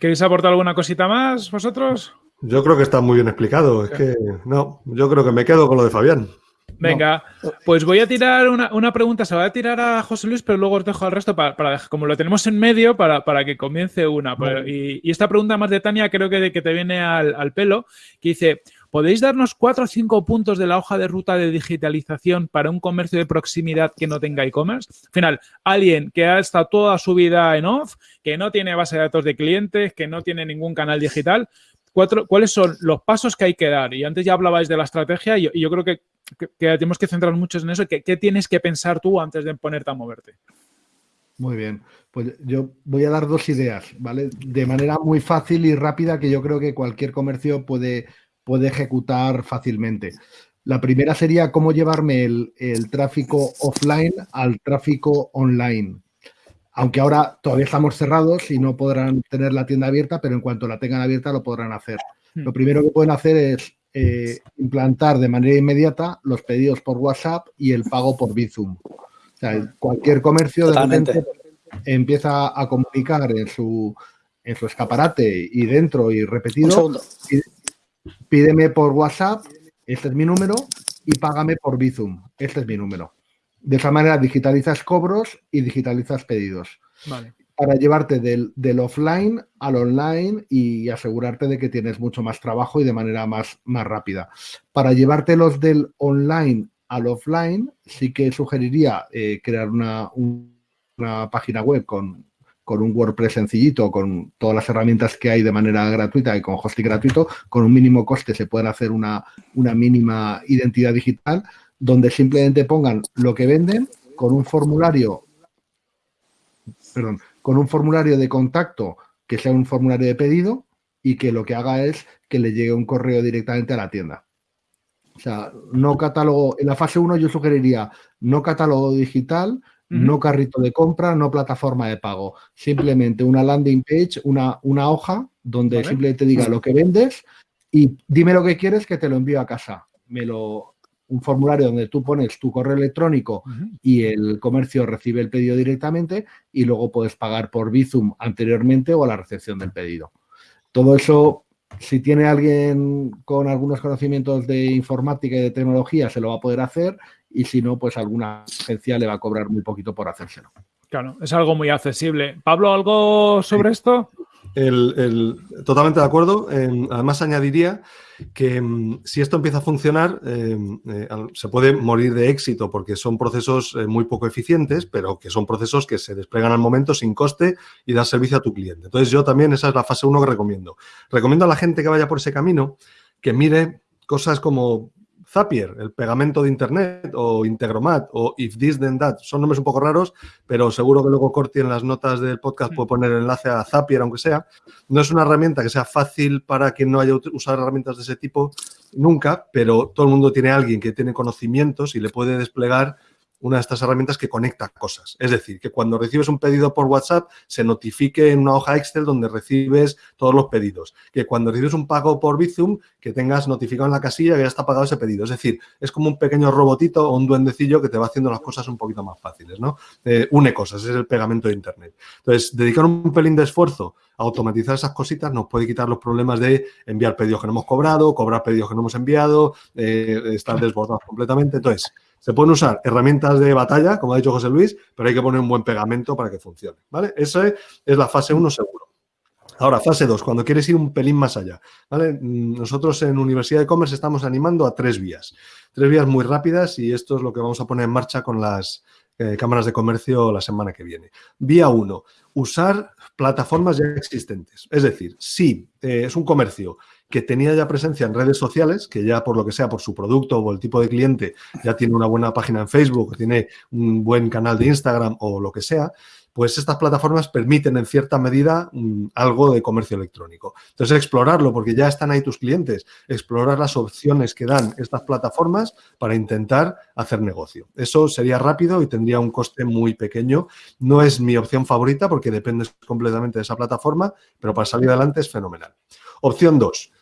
¿Queréis aportar alguna cosita más vosotros? Yo creo que está muy bien explicado. Es que no, yo creo que me quedo con lo de Fabián. Venga, pues voy a tirar una, pregunta, se va a tirar a José Luis, pero luego os dejo al resto para, como lo tenemos en medio, para, que comience una. Y, esta pregunta más de Tania creo que, que te viene al, pelo, que dice, ¿podéis darnos cuatro o cinco puntos de la hoja de ruta de digitalización para un comercio de proximidad que no tenga e-commerce? Al final, alguien que ha estado toda su vida en off, que no tiene base de datos de clientes, que no tiene ningún canal digital, ¿cuáles son los pasos que hay que dar? Y antes ya hablabais de la estrategia y yo creo que que, tenemos que centrar mucho en eso. ¿Qué, tienes que pensar tú antes de ponerte a moverte? Muy bien, pues yo voy a dar dos ideas, ¿vale? De manera muy fácil y rápida que yo creo que cualquier comercio puede, puede ejecutar fácilmente. La primera sería cómo llevarme el, tráfico offline al tráfico online. Aunque ahora todavía estamos cerrados y no podrán tener la tienda abierta, pero en cuanto la tengan abierta lo podrán hacer. Hmm. Lo primero que pueden hacer es eh, implantar de manera inmediata los pedidos por WhatsApp y el pago por Bizum. O sea, cualquier comercio de repente empieza a comunicar en su, en su escaparate y dentro y repetido, pídeme por WhatsApp, este es mi número, y págame por Bizum, este es mi número. De esa manera digitalizas cobros y digitalizas pedidos. Vale para llevarte del, offline al online y asegurarte de que tienes mucho más trabajo y de manera más, más rápida. Para llevártelos del online al offline, sí que sugeriría eh, crear una, una, página web con, con, un WordPress sencillito, con todas las herramientas que hay de manera gratuita y con hosting gratuito, con un mínimo coste se puede hacer una, una mínima identidad digital donde simplemente pongan lo que venden con un formulario, perdón, con un formulario de contacto que sea un formulario de pedido y que lo que haga es que le llegue un correo directamente a la tienda. O sea, no catálogo, en la fase 1 yo sugeriría no catálogo digital, no carrito de compra, no plataforma de pago. Simplemente una landing page, una, una hoja donde simplemente te diga lo que vendes y dime lo que quieres que te lo envío a casa. Me lo, un formulario donde tú pones tu correo electrónico y el comercio recibe el pedido directamente y luego puedes pagar por Bizum anteriormente o a la recepción del pedido. Todo eso, si tiene alguien con algunos conocimientos de informática y de tecnología, se lo va a poder hacer y si no, pues alguna agencia le va a cobrar muy poquito por hacérselo. Claro, es algo muy accesible. Pablo, ¿algo sobre esto? Totalmente de acuerdo. además, añadiría que mm, si esto empieza a funcionar, em, eh, se puede morir de éxito porque son procesos eh, muy poco eficientes, pero que son procesos que se desplegan al momento sin coste y dan servicio a tu cliente. Entonces, yo también esa es la fase 1 que recomiendo. Recomiendo a la gente que vaya por ese camino que mire cosas como Zapier, el pegamento de Internet, o Integromat, o If This Then That. Son nombres un poco raros, pero seguro que luego Corti en las notas del podcast puede poner el enlace a Zapier, aunque sea. No es una herramienta que sea fácil para quien no haya usado herramientas de ese tipo nunca, pero todo el mundo tiene alguien que tiene conocimientos y le puede desplegar una de estas herramientas que conecta cosas. Es decir, que cuando recibes un pedido por WhatsApp se notifique en una hoja Excel donde recibes todos los pedidos. Que cuando recibes un pago por Bizum, que tengas notificado en la casilla que ya está pagado ese pedido. Es decir, es como un pequeño robotito o un duendecillo que te va haciendo las cosas un poquito más fáciles, ¿no? Eh, une cosas, es el pegamento de Internet. Entonces, dedicar un pelín de esfuerzo a automatizar esas cositas nos puede quitar los problemas de enviar pedidos que no hemos cobrado, cobrar pedidos que no hemos enviado, eh, estar desbordados completamente. Entonces, se pueden usar herramientas de batalla, como ha dicho José Luis, pero hay que poner un buen pegamento para que funcione. ¿vale? Esa es la fase 1 seguro. Ahora, fase 2, cuando quieres ir un pelín más allá. ¿vale? Nosotros en Universidad de Commerce estamos animando a tres vías. Tres vías muy rápidas y esto es lo que vamos a poner en marcha con las eh, cámaras de comercio la semana que viene. Vía 1, usar plataformas ya existentes. Es decir, si eh, es un comercio que tenía ya presencia en redes sociales, que ya por lo que sea, por su producto o el tipo de cliente, ya tiene una buena página en Facebook, tiene un buen canal de Instagram o lo que sea, pues estas plataformas permiten en cierta medida mm, algo de comercio electrónico. Entonces, explorarlo, porque ya están ahí tus clientes, explorar las opciones que dan estas plataformas para intentar hacer negocio. Eso sería rápido y tendría un coste muy pequeño. No es mi opción favorita porque depende completamente de esa plataforma, pero para salir adelante es fenomenal. Opción 2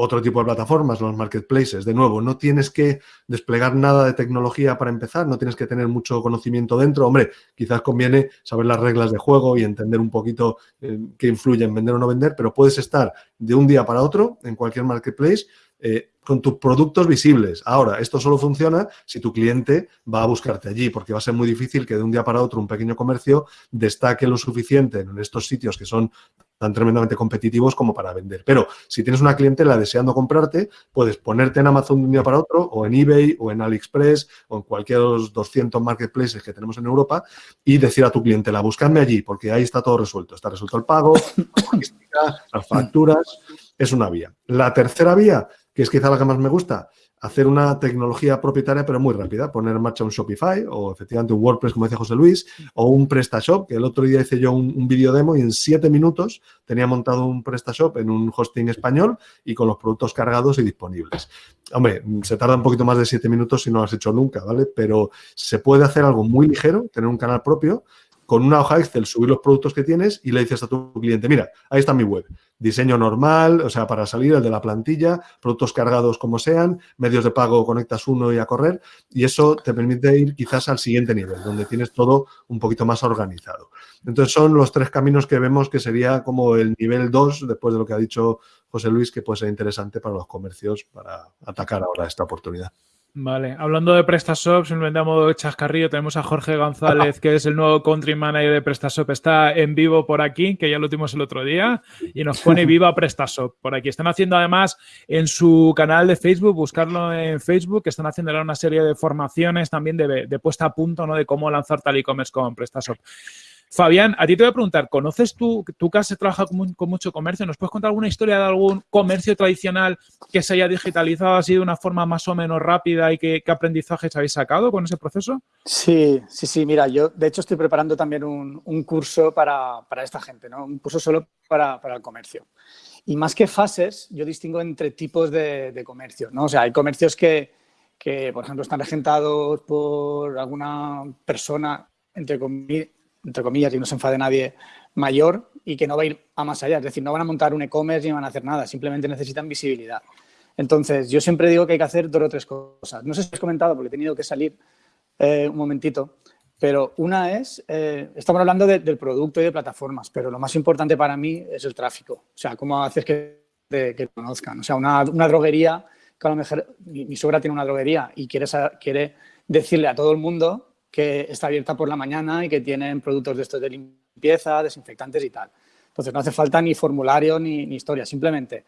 otro tipo de plataformas, los marketplaces. De nuevo, no tienes que desplegar nada de tecnología para empezar, no tienes que tener mucho conocimiento dentro. Hombre, quizás conviene saber las reglas de juego y entender un poquito eh, qué influye en vender o no vender, pero puedes estar de un día para otro en cualquier marketplace eh, con tus productos visibles. Ahora, esto solo funciona si tu cliente va a buscarte allí, porque va a ser muy difícil que de un día para otro un pequeño comercio destaque lo suficiente en estos sitios que son tan tremendamente competitivos como para vender. Pero si tienes una clientela deseando comprarte, puedes ponerte en Amazon de un día para otro, o en eBay, o en AliExpress, o en cualquiera de los 200 marketplaces que tenemos en Europa, y decir a tu clientela, buscadme allí, porque ahí está todo resuelto. Está resuelto el pago, las facturas, es una vía. La tercera vía que es quizá la que más me gusta, hacer una tecnología propietaria pero muy rápida, poner en marcha un Shopify o efectivamente un WordPress, como decía José Luis, o un PrestaShop, que el otro día hice yo un, vídeo demo y en siete minutos tenía montado un PrestaShop en un hosting español y con los productos cargados y disponibles. Hombre, se tarda un poquito más de siete minutos si no lo has hecho nunca, ¿vale? Pero se puede hacer algo muy ligero, tener un canal propio, con una hoja Excel subir los productos que tienes y le dices a tu cliente, mira, ahí está mi web. Diseño normal, o sea, para salir el de la plantilla, productos cargados como sean, medios de pago conectas uno y a correr y eso te permite ir quizás al siguiente nivel, donde tienes todo un poquito más organizado. Entonces son los tres caminos que vemos que sería como el nivel 2, después de lo que ha dicho José Luis, que puede ser interesante para los comercios para atacar ahora esta oportunidad. Vale, hablando de PrestaShop, simplemente a modo de chascarrillo, tenemos a Jorge González, que es el nuevo country manager de PrestaShop. Está en vivo por aquí, que ya lo tuvimos el otro día, y nos pone viva PrestaShop por aquí. Están haciendo además en su canal de Facebook, buscarlo en Facebook, que están haciendo una serie de formaciones también de, puesta a punto, ¿no? De cómo lanzar tal e-commerce con PrestaShop. Fabián, a ti te voy a preguntar, ¿conoces tú, tú que has trabajado con, mucho comercio, ¿nos puedes contar alguna historia de algún comercio tradicional que se haya digitalizado así de una forma más o menos rápida y qué, aprendizajes habéis sacado con ese proceso? Sí, sí, sí. Mira, yo de hecho estoy preparando también un, curso para, esta gente, ¿no? Un curso solo para, el comercio. Y más que fases, yo distingo entre tipos de, de ¿no? O sea, hay comercios que, que, por ejemplo, están regentados por alguna persona, entre comillas, entre comillas, y no se enfade nadie, mayor y que no va a ir a más allá. Es decir, no van a montar un e-commerce ni van a hacer nada, simplemente necesitan visibilidad. Entonces, yo siempre digo que hay que hacer dos o tres cosas. No sé si has comentado, porque he tenido que salir eh, un momentito, pero una es, eh, estamos hablando del producto y de plataformas, pero lo más importante para mí es el tráfico. O sea, cómo haces que te conozcan. O sea, una, una droguería que a lo mejor mi, suegra tiene una droguería y quiere, quiere decirle a todo el mundo que está abierta por la mañana y que tienen productos de estos de limpieza, desinfectantes y tal. Entonces no hace falta ni formulario ni, historia, simplemente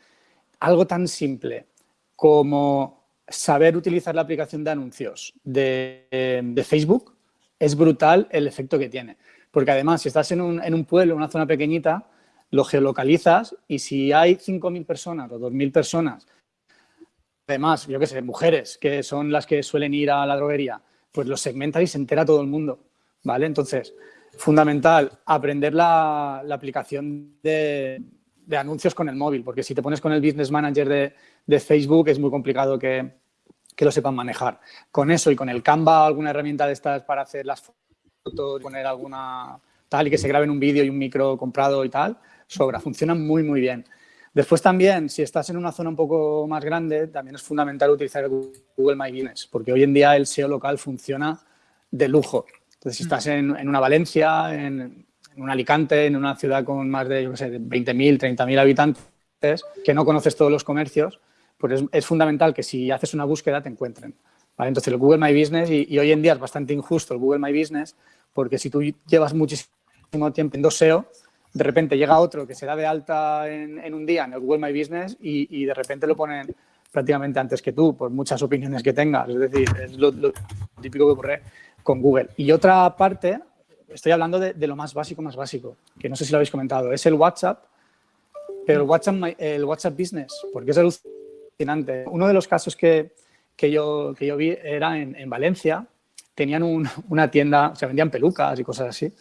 algo tan simple como saber utilizar la aplicación de anuncios de, Facebook es brutal el efecto que tiene. Porque además, si estás en un, en un pueblo, en una zona pequeñita, lo geolocalizas y si hay 5.000 personas o 2.000 personas Además, yo qué sé, mujeres que son las que suelen ir a la droguería, pues los segmenta y se entera todo el mundo, ¿vale? Entonces, fundamental, aprender la, aplicación de, anuncios con el móvil, porque si te pones con el Business Manager de, Facebook es muy complicado que, lo sepan manejar. Con eso y con el Canva, alguna herramienta de estas para hacer las fotos, poner alguna tal y que se graben un vídeo y un micro comprado y tal, sobra, funciona muy, muy bien. Después también, si estás en una zona un poco más grande, también es fundamental utilizar Google My Business, porque hoy en día el SEO local funciona de lujo. Entonces, si estás en, una Valencia, en, un Alicante, en una ciudad con más de, yo sé, 20.000, 30.000 habitantes, que no conoces todos los comercios, pues es, fundamental que si haces una búsqueda te encuentren. Entonces, el Google My Business, y, y, hoy en día es bastante injusto el Google My Business, porque si tú llevas muchísimo tiempo en SEO, de repente llega otro que se da de alta en, un día en el Google My Business y, de repente lo ponen prácticamente antes que tú, por muchas opiniones que tengas. Es decir, es lo, típico que ocurre con Google. Y otra parte, estoy hablando de, lo más básico, más básico, que no sé si lo habéis comentado, es el WhatsApp, pero el WhatsApp, el WhatsApp Business, porque es alucinante. Uno de los casos que, yo, que yo vi era en, Valencia, tenían una tienda, o sea, vendían pelucas y cosas así,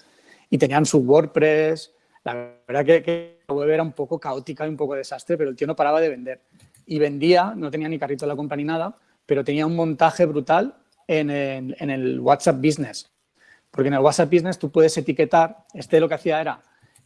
y tenían su WordPress, la verdad que, la web era un poco caótica y un poco desastre, pero el tío no paraba de vender. Y vendía, no tenía ni carrito de la compra ni nada, pero tenía un montaje brutal en el, WhatsApp Business. Porque en el WhatsApp Business tú puedes etiquetar, este lo que hacía era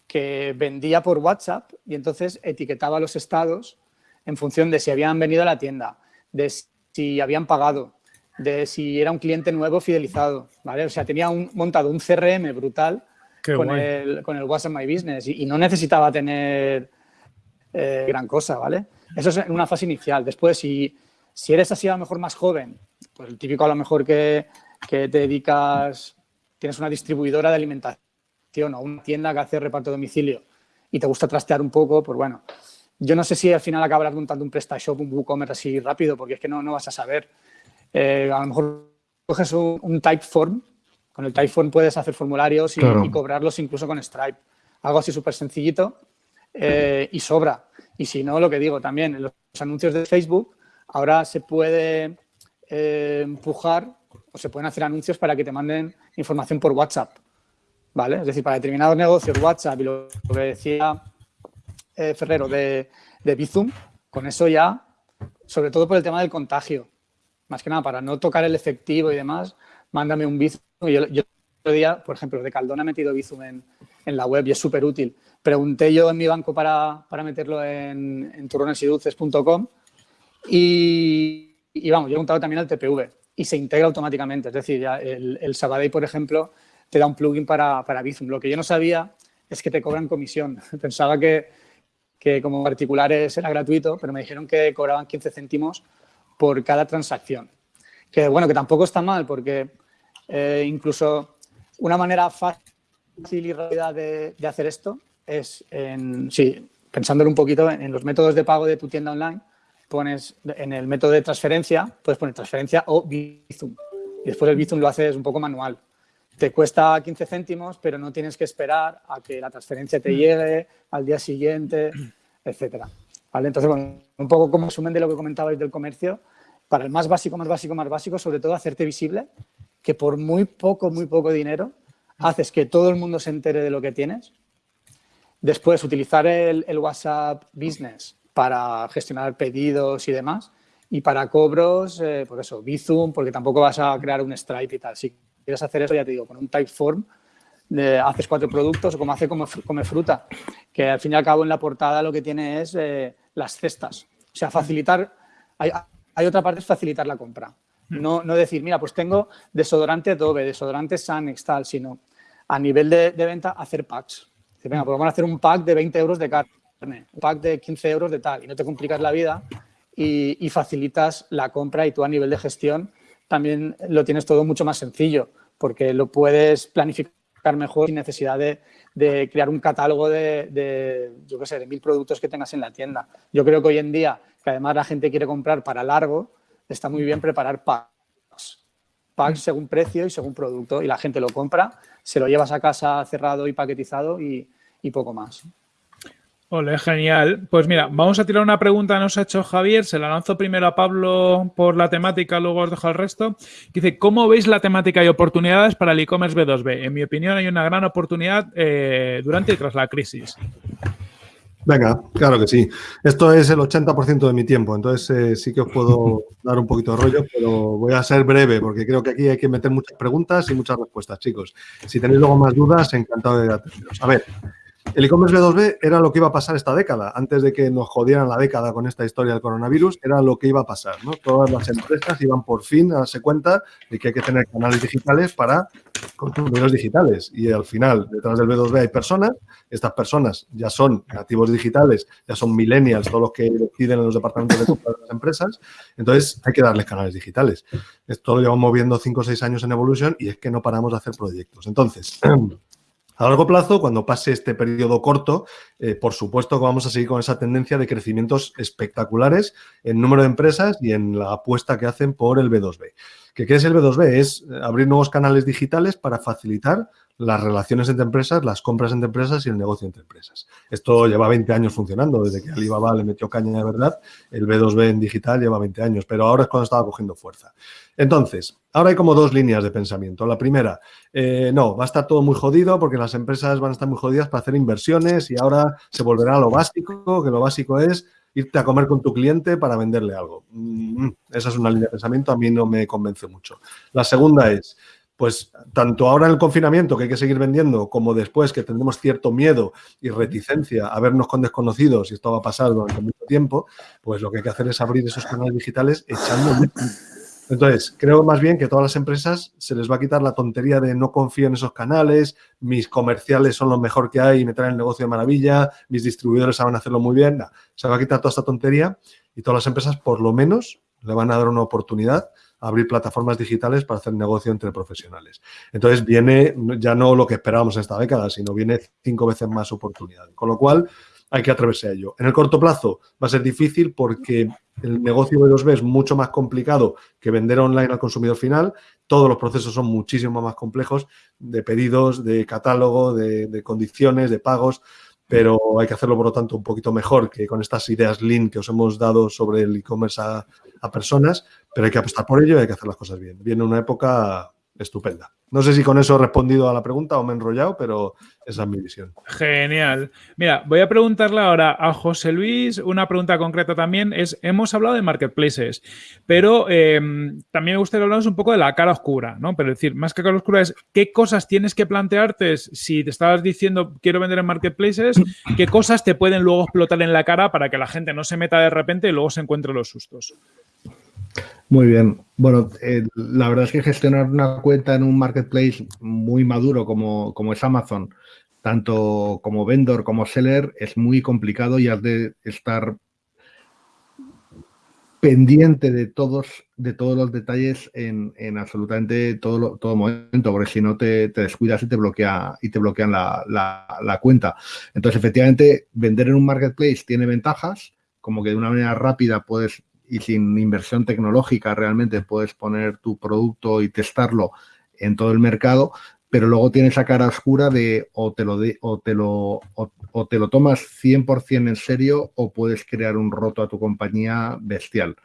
que vendía por WhatsApp y entonces etiquetaba los estados en función de si habían venido a la tienda, de si habían pagado, de si era un cliente nuevo fidelizado, ¿vale? O sea, tenía montado un CRM brutal con el, con el, WhatsApp My Business y, no necesitaba tener eh, gran cosa, ¿vale? Eso es en una fase inicial. Después, si, si eres así a lo mejor más joven, pues el típico a lo mejor que, que te dedicas, tienes una distribuidora de alimentación o una tienda que hace reparto domicilio y te gusta trastear un poco, pues bueno, yo no sé si al final acabarás montando un PrestaShop, un WooCommerce así rápido, porque es que no, no vas a saber. Eh, a lo mejor coges un, un Typeform con el Typeform puedes hacer formularios y, cobrarlos incluso con Stripe. Algo así súper sencillito eh, y sobra. Y si no, lo que digo también, en los anuncios de Facebook ahora se puede eh, empujar o se pueden hacer anuncios para que te manden información por WhatsApp. ¿Vale? Es decir, para determinados negocios WhatsApp y lo, que decía eh, Ferrero de, de Bizum, con eso ya, sobre todo por el tema del contagio, más que nada para no tocar el efectivo y demás, mándame un Bizum yo, yo otro día, por ejemplo, de Caldón ha metido Bizum en, en la web y es súper útil. Pregunté yo en mi banco para, para meterlo en, en y, y, vamos, yo he preguntado también al TPV y se integra automáticamente. Es decir, ya el, el Sabadell, por ejemplo, te da un plugin para, para Bizum. Lo que yo no sabía es que te cobran comisión. Pensaba que, que como particulares era gratuito, pero me dijeron que cobraban 15 céntimos por cada transacción. Que bueno, que tampoco está mal porque eh, incluso una manera fácil y rápida de, hacer esto es, en, sí, pensándolo un poquito en, los métodos de pago de tu tienda online, pones en el método de transferencia, puedes poner transferencia o Bizum. Y después el Bizum lo haces un poco manual. te cuesta 15 céntimos, pero no tienes que esperar a que la transferencia te llegue al día siguiente, etcétera. ¿Vale? Entonces, bueno, un poco como resumen de lo que comentabais del comercio, para el más básico, más básico, más básico, sobre todo hacerte visible, que por muy poco, muy poco dinero, haces que todo el mundo se entere de lo que tienes. Después, utilizar el, WhatsApp Business para gestionar pedidos y demás. Y para cobros, eh, por eso, Bizum, porque tampoco vas a crear un Stripe y tal. Si quieres hacer eso, ya te digo, con un Typeform, haces cuatro productos, o como hace como Come Fruta, que al fin y al cabo en la portada lo que tiene es eh, las cestas. O sea, facilitar, hay, hay otra parte, es facilitar la compra. No, no decir, mira, pues tengo desodorante Adobe, desodorante Sanex, tal, sino a nivel de, venta hacer packs. Dice, venga, pues vamos a hacer un pack de 20 euros de carne, un pack de 15 euros de tal, y no te complicas la vida y, facilitas la compra y tú a nivel de gestión también lo tienes todo mucho más sencillo, porque lo puedes planificar mejor sin necesidad de, de crear un catálogo de, de, yo qué sé, de mil productos que tengas en la tienda. Yo creo que hoy en día, que además la gente quiere comprar para largo, está muy bien preparar packs. Packs según precio y según producto y la gente lo compra, se lo llevas a casa cerrado y paquetizado y, poco más. Ole, genial. Pues mira, vamos a tirar una pregunta que nos ha hecho Javier. Se la lanzo primero a Pablo por la temática, luego os dejo el resto. Dice, ¿cómo veis la temática y oportunidades para el e-commerce B2B? En mi opinión, hay una gran oportunidad eh, durante y tras la crisis. Venga, claro que sí. Esto es el 80% de mi tiempo, entonces eh, sí que os puedo dar un poquito de rollo, pero voy a ser breve porque creo que aquí hay que meter muchas preguntas y muchas respuestas, chicos. Si tenéis luego más dudas, encantado de atenderos. A ver, el e-commerce B2B era lo que iba a pasar esta década. Antes de que nos jodieran la década con esta historia del coronavirus, era lo que iba a pasar. Todas las empresas iban por fin a darse cuenta de que hay que tener canales digitales para consumidores digitales. Y al final, detrás del B2B hay personas. Estas personas ya son nativos digitales, ya son millennials, todos los que deciden en los departamentos de compra de las empresas. Entonces, hay que darles canales digitales. Esto lo llevamos moviendo 5 o 6 años en Evolution y es que no paramos de hacer proyectos. Entonces, A largo plazo, cuando pase este periodo corto, eh, por supuesto que vamos a seguir con esa tendencia de crecimientos espectaculares en número de empresas y en la apuesta que hacen por el B2B. ¿Qué, es el B2B? Es abrir nuevos canales digitales para facilitar las relaciones entre empresas, las compras entre empresas y el negocio entre empresas. Esto lleva 20 años funcionando, desde que Alibaba le metió caña de verdad, el B2B en digital lleva 20 años, pero ahora es cuando estaba cogiendo fuerza. Entonces, ahora hay como dos líneas de pensamiento. La primera, eh, no, va a estar todo muy jodido porque las empresas van a estar muy jodidas para hacer inversiones y ahora se volverá a lo básico, que lo básico es irte a comer con tu cliente para venderle algo. Mm, esa es una línea de pensamiento, a mí no me convence mucho. La segunda es, pues tanto ahora en el confinamiento que hay que seguir vendiendo, como después que tendremos cierto miedo y reticencia a vernos con desconocidos, y esto va a pasar durante mucho tiempo, pues lo que hay que hacer es abrir esos canales digitales echando... Entonces, creo más bien que a todas las empresas se les va a quitar la tontería de no confío en esos canales, mis comerciales son lo mejor que hay y me traen el negocio de maravilla, mis distribuidores saben hacerlo muy bien. se va a quitar toda esta tontería y todas las empresas, por lo menos, le van a dar una oportunidad abrir plataformas digitales para hacer negocio entre profesionales. Entonces viene ya no lo que esperábamos esta década, sino viene cinco veces más oportunidad. Con lo cual hay que atreverse a ello. En el corto plazo va a ser difícil porque el negocio de 2B es mucho más complicado que vender online al consumidor final. Todos los procesos son muchísimo más complejos de pedidos, de catálogo, de, condiciones, de pagos pero hay que hacerlo, por lo tanto, un poquito mejor que con estas ideas Lean que os hemos dado sobre el e-commerce a, personas, pero hay que apostar por ello y hay que hacer las cosas bien. Viene una época estupenda. No sé si con eso he respondido a la pregunta o me he enrollado, pero esa es mi visión. Genial. Mira, voy a preguntarle ahora a José Luis una pregunta concreta también. Es, hemos hablado de marketplaces, pero em, también me gustaría hablar un poco de la cara oscura, ¿no? Pero decir, más que cara oscura es qué cosas tienes que plantearte si te estabas diciendo quiero vender en marketplaces, qué cosas te pueden luego explotar en la cara para que la gente no se meta de repente y luego se encuentre los sustos. Muy bien. Bueno, eh, la verdad es que gestionar una cuenta en un marketplace muy maduro como, como, es Amazon, tanto como vendor como seller, es muy complicado y has de estar pendiente de todos, de todos los detalles en, absolutamente todo, todo momento, porque si no te, descuidas y te bloquea y te bloquean la, la cuenta. Entonces, efectivamente, vender en un marketplace tiene ventajas, como que de una manera rápida puedes y sin inversión tecnológica realmente puedes poner tu producto y testarlo en todo el mercado, pero luego tienes esa cara oscura de o te lo, o te lo, o, te lo tomas 100% en serio o puedes crear un roto a tu compañía bestial.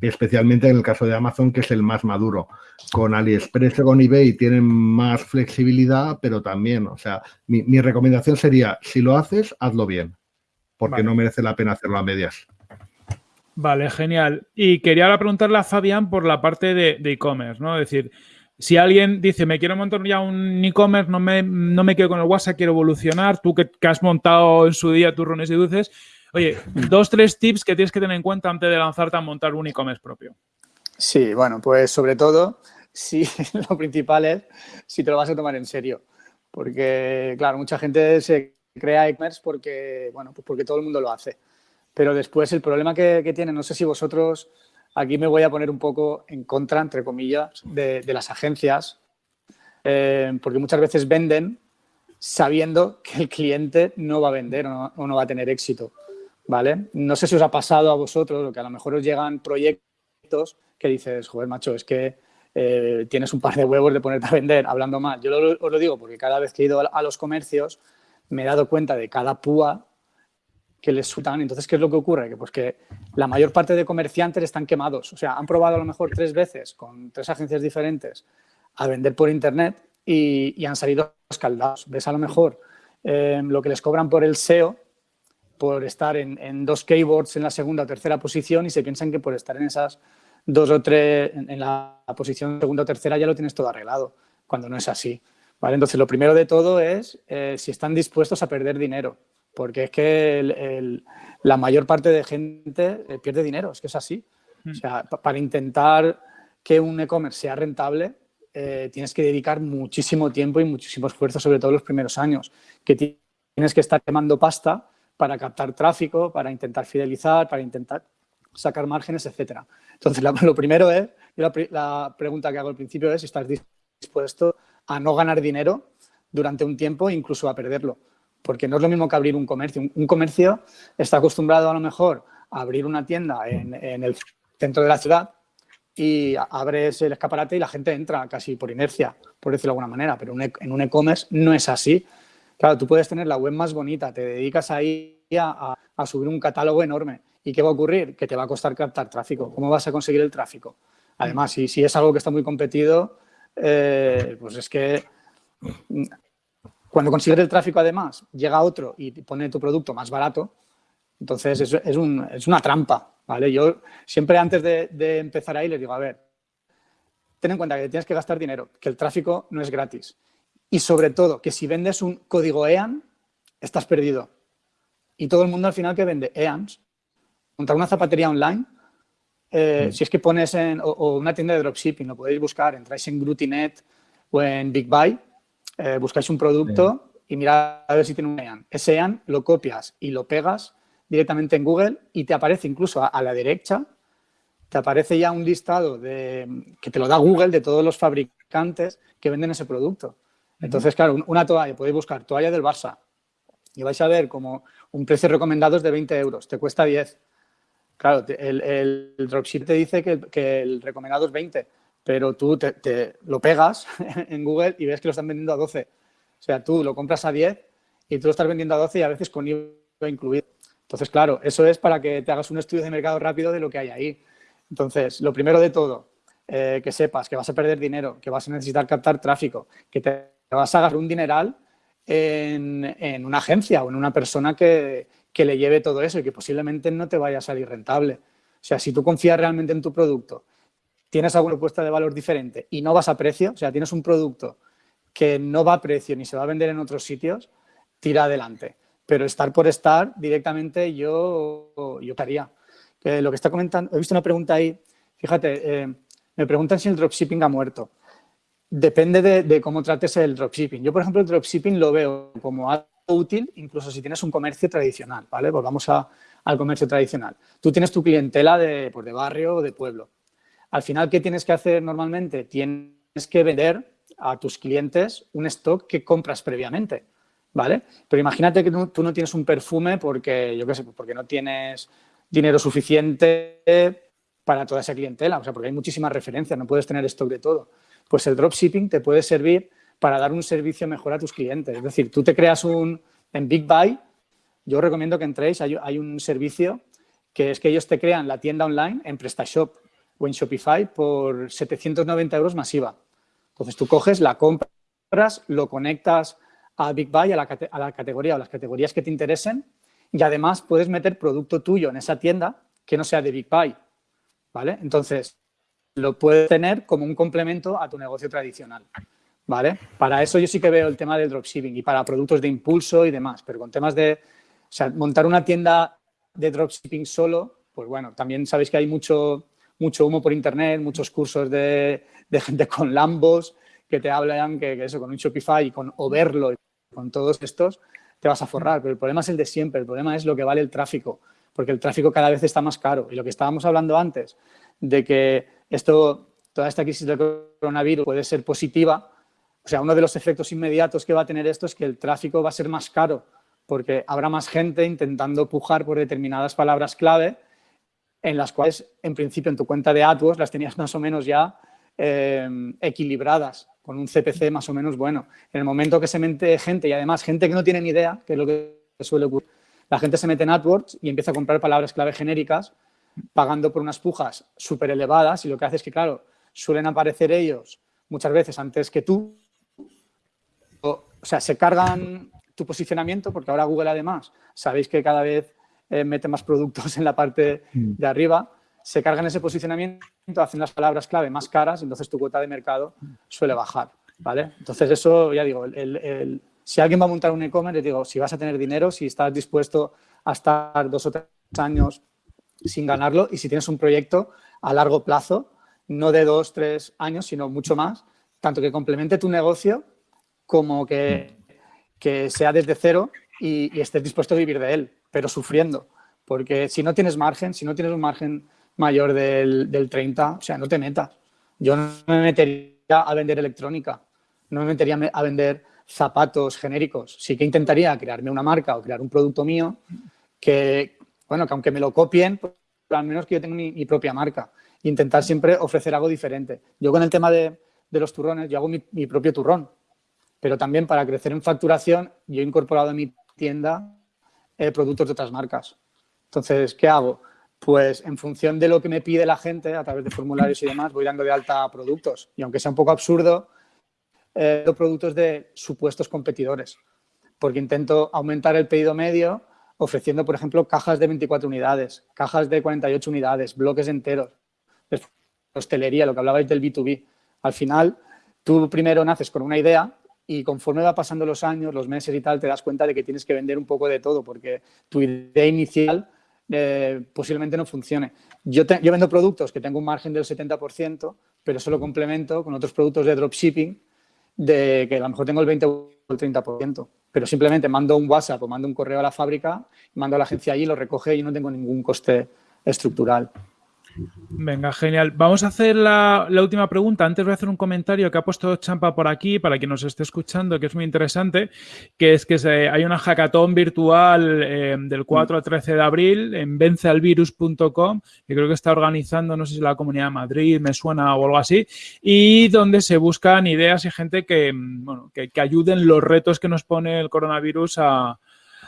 Especialmente en el caso de Amazon, que es el más maduro. Con AliExpress o con eBay tienen más flexibilidad, pero también, o sea, mi, recomendación sería, si lo haces, hazlo bien, porque no merece la pena hacerlo a medias. Vale, genial. Y quería ahora preguntarle a Fabián por la parte de e-commerce, ¿no? Es decir, si alguien dice, me quiero montar ya un e-commerce, no me, no me quedo con el WhatsApp, quiero evolucionar, tú que, has montado en su día turrones y dulces, oye, dos, tres tips que tienes que tener en cuenta antes de lanzarte a montar un e-commerce propio. Sí, bueno, pues sobre todo, sí, lo principal es si te lo vas a tomar en serio. Porque, claro, mucha gente se crea e-commerce porque, bueno, pues porque todo el mundo lo hace. Pero después el problema que, que tiene, no sé si vosotros Aquí me voy a poner un poco en contra, entre comillas, de, las agencias, eh, porque muchas veces venden sabiendo que el cliente no va a vender o no, va a tener éxito. ¿vale? No sé si os ha pasado a vosotros, o que a lo mejor os llegan proyectos que dices, joder, macho, es que eh, tienes un par de huevos de ponerte a vender hablando mal. Yo os lo digo porque cada vez que he ido a los comercios me he dado cuenta de cada púa que les sueltan. Entonces, ¿qué es lo que ocurre? Que, pues que la mayor parte de comerciantes están quemados. O sea, han probado a lo mejor tres veces con tres agencias diferentes a vender por Internet y, han salido escaldados. Ves a lo mejor eh, lo que les cobran por el SEO, por estar en, dos keyboards en la segunda o tercera posición y se piensan que por estar en esas dos o tres, en, la posición segunda o tercera ya lo tienes todo arreglado, cuando no es así. ¿vale? Entonces, lo primero de todo es eh, si están dispuestos a perder dinero porque es que la mayor parte de gente eh, pierde dinero, es que es así. O mm. sea, para intentar que un e-commerce sea rentable, eh, tienes que dedicar muchísimo tiempo y muchísimo esfuerzo, sobre todo los primeros años, que tienes que estar quemando pasta para captar tráfico, para intentar fidelizar, para intentar sacar márgenes, etcétera. Entonces, lo primero es, la, la pregunta que hago al principio es si estás dispuesto a no ganar dinero durante un tiempo e incluso a perderlo porque no es lo mismo que abrir un comercio. Un, comercio está acostumbrado a lo mejor a abrir una tienda en, el centro de la ciudad y abres el escaparate y la gente entra casi por inercia, por decirlo de alguna manera, pero e, en un e-commerce no es así. Claro, tú puedes tener la web más bonita, te dedicas ahí a, subir un catálogo enorme. ¿Y qué va a ocurrir? Que te va a costar captar tráfico. ¿Cómo vas a conseguir el tráfico? Además, si, si es algo que está muy competido, eh, pues es que cuando consigues el tráfico, además, llega otro y pone tu producto más barato, entonces es, es, una trampa, ¿vale? Yo siempre antes de, empezar ahí les digo, a ver, ten en cuenta que tienes que gastar dinero, que el tráfico no es gratis. Y sobre todo, que si vendes un código EAN, estás perdido. Y todo el mundo al final que vende EANs, contra una zapatería online, eh, mm. si es que pones en, o, una tienda de dropshipping, lo podéis buscar, entráis en Grutinet o en Big Buy, eh, buscáis un producto y mirad a ver si tiene un EAN. Ese EAN lo copias y lo pegas directamente en Google y te aparece incluso a, la derecha, te aparece ya un listado de, que te lo da Google de todos los fabricantes que venden ese producto. Entonces, claro, una toalla, podéis buscar toalla del Barça y vais a ver como un precio recomendado es de 20 euros, te cuesta 10. Claro, el, el, dropship te dice que, que el recomendado es 20, pero tú te, lo pegas en Google y ves que lo están vendiendo a 12. O sea, tú lo compras a 10 y tú lo estás vendiendo a 12 y a veces con IVA incluido. Entonces, claro, eso es para que te hagas un estudio de mercado rápido de lo que hay ahí. Entonces, lo primero de todo, eh, que sepas que vas a perder dinero, que vas a necesitar captar tráfico, que te vas a agarrar un dineral en, una agencia o en una persona que, que le lleve todo eso y que posiblemente no te vaya a salir rentable. O sea, si tú confías realmente en tu producto tienes alguna propuesta de valor diferente y no vas a precio, o sea, tienes un producto que no va a precio ni se va a vender en otros sitios, tira adelante. Pero estar por estar directamente yo, yo haría. lo que está comentando, he visto una pregunta ahí, fíjate, eh, me preguntan si el dropshipping ha muerto. Depende de, cómo trates el dropshipping. Yo, por ejemplo, el dropshipping lo veo como algo útil, incluso si tienes un comercio tradicional, ¿vale? Volvamos al comercio tradicional. Tú tienes tu clientela de, pues, de barrio o de pueblo al final, ¿qué tienes que hacer normalmente? Tienes que vender a tus clientes un stock que compras previamente, ¿vale? Pero imagínate que tú no tienes un perfume porque, yo qué sé, porque no tienes dinero suficiente para toda esa clientela, o sea, porque hay muchísimas referencias, no puedes tener stock de todo. Pues el dropshipping te puede servir para dar un servicio mejor a tus clientes. Es decir, tú te creas un, en Big Buy, yo recomiendo que entréis, hay, un servicio que es que ellos te crean la tienda online en PrestaShop o en Shopify por 790 euros masiva. Entonces tú coges, la compras, lo conectas a Big Buy, a la, a la categoría o las categorías que te interesen y además puedes meter producto tuyo en esa tienda que no sea de Big Buy, ¿vale? Entonces, lo puedes tener como un complemento a tu negocio tradicional, ¿vale? Para eso yo sí que veo el tema del dropshipping y para productos de impulso y demás, pero con temas de, o sea, montar una tienda de dropshipping solo, pues bueno, también sabéis que hay mucho, mucho humo por internet, muchos cursos de, gente con Lambos que te hablan que, eso, con un Shopify y con Overlo y con todos estos, te vas a forrar, pero el problema es el de siempre, el problema es lo que vale el tráfico, porque el tráfico cada vez está más caro. Y lo que estábamos hablando antes, de que esto, toda esta crisis del coronavirus puede ser positiva, o sea, uno de los efectos inmediatos que va a tener esto es que el tráfico va a ser más caro, porque habrá más gente intentando pujar por determinadas palabras clave en las cuales, en principio, en tu cuenta de AdWords las tenías más o menos ya eh, equilibradas con un CPC más o menos bueno. En el momento que se mete gente, y además gente que no tiene ni idea, que es lo que suele ocurrir, la gente se mete en AdWords y empieza a comprar palabras clave genéricas, pagando por unas pujas súper elevadas y lo que hace es que, claro, suelen aparecer ellos muchas veces antes que tú. O, sea, se cargan tu posicionamiento porque ahora Google además, sabéis que cada vez eh, mete más productos en la parte mm. de arriba, se cargan ese posicionamiento, hacen las palabras clave más caras, entonces tu cuota de mercado suele bajar, ¿vale? Entonces eso, ya digo, si alguien va a montar un e-commerce, digo, si vas a tener dinero, si estás dispuesto a estar dos o tres años sin ganarlo y si tienes un proyecto a largo plazo, no de dos, tres años, sino mucho más, tanto que complemente tu negocio como que, que sea desde cero y, y estés dispuesto a vivir de él, pero sufriendo. Porque si no tienes margen, si no tienes un margen mayor del, del 30, o sea, no te metas. Yo no me metería a vender electrónica, no me metería a vender zapatos genéricos. Sí que intentaría crearme una marca o crear un producto mío que, bueno, que aunque me lo copien, pues, al menos que yo tenga mi, propia marca. Intentar siempre ofrecer algo diferente. Yo con el tema de, de los turrones, yo hago mi, mi, propio turrón. Pero también para crecer en facturación, yo he incorporado a mi tienda productos de otras marcas. Entonces, ¿qué hago? pues en función de lo que me pide la gente a través de formularios y demás, voy dando de alta productos. Y aunque sea un poco absurdo, eh, productos de supuestos competidores, porque intento aumentar el pedido medio ofreciendo, por ejemplo, cajas de 24 unidades, cajas de 48 unidades, bloques enteros, hostelería, lo que hablabais del B2B. Al final, tú primero naces con una idea y conforme va pasando los años, los meses y tal, te das cuenta de que tienes que vender un poco de todo, porque tu idea inicial eh, posiblemente no funcione. Yo, vendo productos que tengo un margen del 70%, pero solo complemento con otros productos de dropshipping de que a lo mejor tengo el 20 o el 30%, pero simplemente mando un WhatsApp o mando un correo a la fábrica, mando a la agencia allí, lo recoge y no tengo ningún coste estructural. Venga, genial. Vamos a hacer la, última pregunta. Antes voy a hacer un comentario que ha puesto Champa por aquí para quien nos esté escuchando, que es muy interesante, que es que hay una hackathon virtual eh, del 4 al 13 de abril en vencealvirus.com, que creo que está organizando, no sé si la Comunidad de Madrid, me suena o algo así, y donde se buscan ideas y gente que, bueno, que ayuden los retos que nos pone el coronavirus a,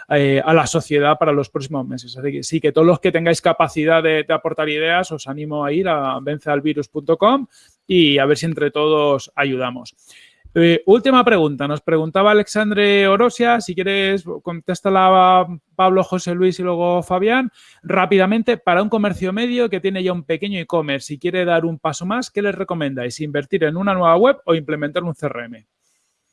eh, a la sociedad para los próximos meses. Así que sí, que todos los que tengáis capacidad de, aportar ideas, os animo a ir a vencealvirus.com y a ver si entre todos ayudamos. Eh, última pregunta. Nos preguntaba Alexandre Orosia. Si quieres, contéstala Pablo, José Luis y luego Fabián. Rápidamente, para un comercio medio que tiene ya un pequeño e-commerce y quiere dar un paso más, ¿qué les recomendáis? ¿Invertir en una nueva web o implementar un CRM?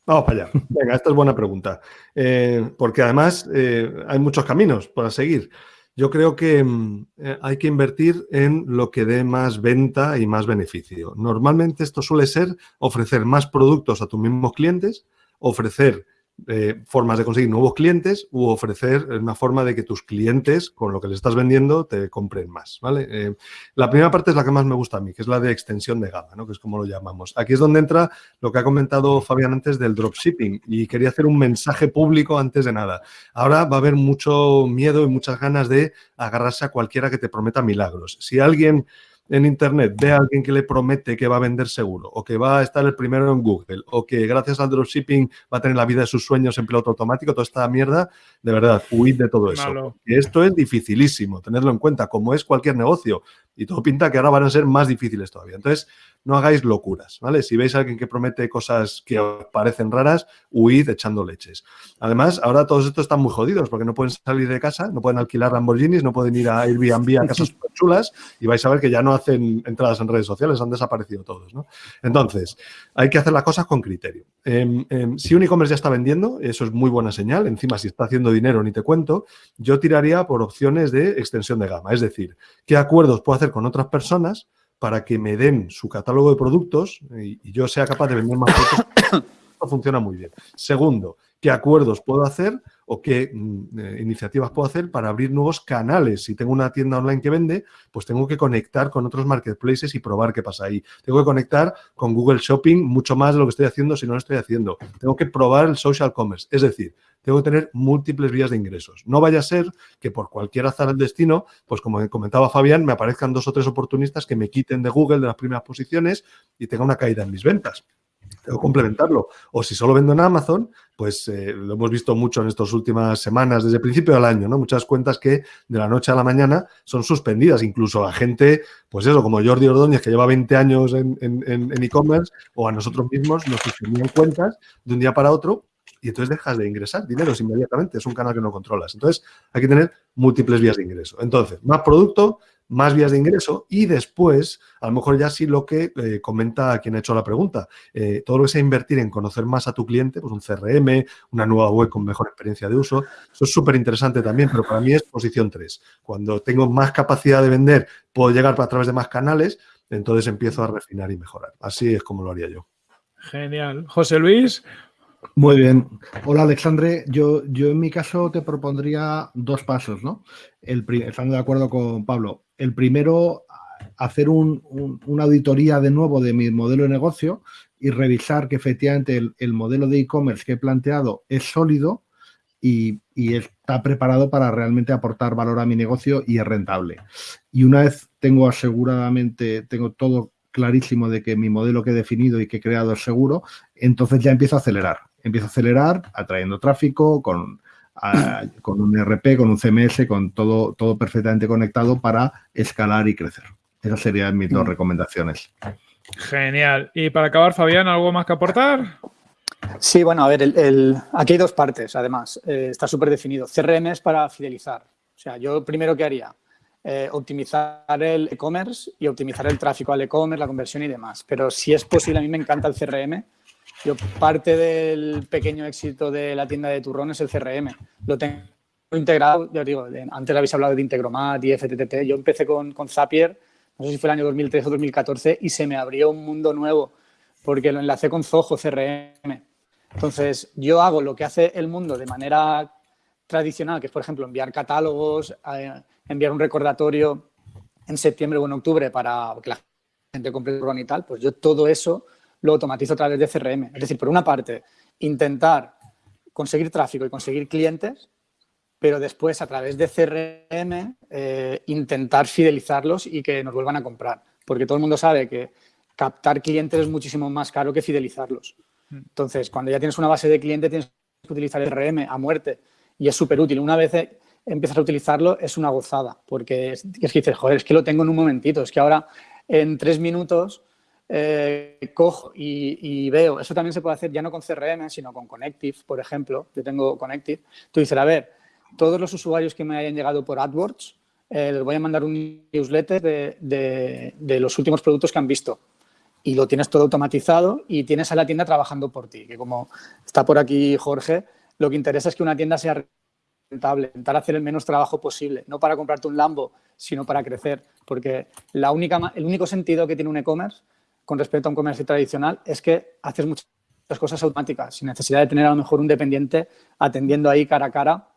Vamos para allá. Venga, esta es buena pregunta. Eh, porque además eh, hay muchos caminos para seguir. Yo creo que mm, eh, hay que invertir en lo que dé más venta y más beneficio. Normalmente esto suele ser ofrecer más productos a tus mismos clientes, ofrecer eh, formas de conseguir nuevos clientes u ofrecer una forma de que tus clientes, con lo que les estás vendiendo, te compren más, ¿vale? Eh, la primera parte es la que más me gusta a mí, que es la de extensión de gama, ¿no? Que es como lo llamamos. Aquí es donde entra lo que ha comentado Fabián antes del dropshipping y quería hacer un mensaje público antes de nada. Ahora va a haber mucho miedo y muchas ganas de agarrarse a cualquiera que te prometa milagros. Si alguien en Internet ve a alguien que le promete que va a vender seguro o que va a estar el primero en Google o que gracias al dropshipping va a tener la vida de sus sueños en piloto automático, toda esta mierda, de verdad, huid de todo eso. Esto es dificilísimo, tenerlo en cuenta, como es cualquier negocio. Y todo pinta que ahora van a ser más difíciles todavía. Entonces, no hagáis locuras, ¿vale? Si veis a alguien que promete cosas que os parecen raras, huid echando leches. Además, ahora todos estos están muy jodidos porque no pueden salir de casa, no pueden alquilar Lamborghinis, no pueden ir a Airbnb a casas chulas y vais a ver que ya no hacen entradas en redes sociales, han desaparecido todos, ¿no? Entonces, hay que hacer las cosas con criterio. Em, em, si un e-commerce ya está vendiendo, eso es muy buena señal. Encima, si está haciendo dinero, ni te cuento, yo tiraría por opciones de extensión de gama. Es decir, ¿qué acuerdos puedo hacer con otras personas para que me den su catálogo de productos y, yo sea capaz de vender más productos. Esto funciona muy bien. Segundo, ¿qué acuerdos puedo hacer o qué mm, eh, iniciativas puedo hacer para abrir nuevos canales? Si tengo una tienda online que vende, pues tengo que conectar con otros marketplaces y probar qué pasa ahí. Tengo que conectar con Google Shopping mucho más de lo que estoy haciendo si no lo estoy haciendo. Tengo que probar el social commerce. Es decir, tengo que tener múltiples vías de ingresos. No vaya a ser que por cualquier azar del destino, pues como comentaba Fabián, me aparezcan dos o tres oportunistas que me quiten de Google de las primeras posiciones y tenga una caída en mis ventas. Que complementarlo. O si solo vendo en Amazon, pues eh, lo hemos visto mucho en estas últimas semanas, desde el principio del año, ¿no? Muchas cuentas que de la noche a la mañana son suspendidas. Incluso a gente, pues eso, como Jordi Ordóñez, que lleva 20 años en e-commerce, o a nosotros mismos nos suspendían cuentas de un día para otro y entonces dejas de ingresar dinero inmediatamente. Es un canal que no controlas. Entonces, hay que tener múltiples vías de ingreso. Entonces, más producto, más vías de ingreso y después, a lo mejor ya sí lo que eh, comenta quien ha hecho la pregunta, eh, todo lo que sea invertir en conocer más a tu cliente, pues un CRM, una nueva web con mejor experiencia de uso, eso es súper interesante también, pero para mí es posición 3. Cuando tengo más capacidad de vender, puedo llegar a través de más canales, entonces empiezo a refinar y mejorar. Así es como lo haría yo. Genial. José Luis, muy bien. Hola, Alexandre. Yo, yo en mi caso te propondría dos pasos, ¿no? El, estando de acuerdo con Pablo. El primero, hacer una auditoría de nuevo de mi modelo de negocio y revisar que efectivamente el, modelo de e-commerce que he planteado es sólido y, y, está preparado para realmente aportar valor a mi negocio y es rentable. Y una vez tengo aseguradamente, tengo todo clarísimo de que mi modelo que he definido y que he creado es seguro, entonces ya empiezo a acelerar empieza a acelerar atrayendo tráfico con, con un RP, con un CMS, con todo, todo perfectamente conectado para escalar y crecer. Esas serían mis dos mm. recomendaciones. Genial. Y para acabar, Fabián, ¿algo más que aportar? Sí, bueno, a ver, el, aquí hay dos partes, además. Eh, está súper definido. CRM es para fidelizar. O sea, yo primero, ¿qué haría? Eh, optimizar el e-commerce y optimizar el tráfico al e-commerce, la conversión y demás. Pero si es posible, a mí me encanta el CRM yo parte del pequeño éxito de la tienda de turrones es el CRM. Lo tengo integrado, ya digo, antes habéis hablado de Integromat y FTTT. Yo empecé con, con Zapier, no sé si fue el año 2013 o 2014, y se me abrió un mundo nuevo porque lo enlacé con Zoho CRM. Entonces, yo hago lo que hace el mundo de manera tradicional, que es, por ejemplo, enviar catálogos, eh, enviar un recordatorio en septiembre o en octubre para que la gente compre el turrón y tal, pues yo todo eso lo automatizo a través de CRM. Es decir, por una parte, intentar conseguir tráfico y conseguir clientes, pero después a través de CRM eh, intentar fidelizarlos y que nos vuelvan a comprar. Porque todo el mundo sabe que captar clientes es muchísimo más caro que fidelizarlos. Mm. Entonces, cuando ya tienes una base de clientes, tienes que utilizar el CRM a muerte y es súper útil. Una vez empiezas a utilizarlo, es una gozada, porque es, es que dices, joder, es que lo tengo en un momentito, es que ahora en tres minutos eh, cojo y, veo, eso también se puede hacer ya no con CRM, sino con Connective, por ejemplo. Yo tengo Connective. Tú dices, a ver, todos los usuarios que me hayan llegado por AdWords, eh, les voy a mandar un newsletter de, de, los últimos productos que han visto. Y lo tienes todo automatizado y tienes a la tienda trabajando por ti. Que como está por aquí Jorge, lo que interesa es que una tienda sea rentable, intentar hacer el menos trabajo posible, no para comprarte un Lambo, sino para crecer. Porque la única, el único sentido que tiene un e-commerce con respecto a un comercio tradicional es que haces muchas cosas automáticas, sin necesidad de tener a lo mejor un dependiente atendiendo ahí cara a cara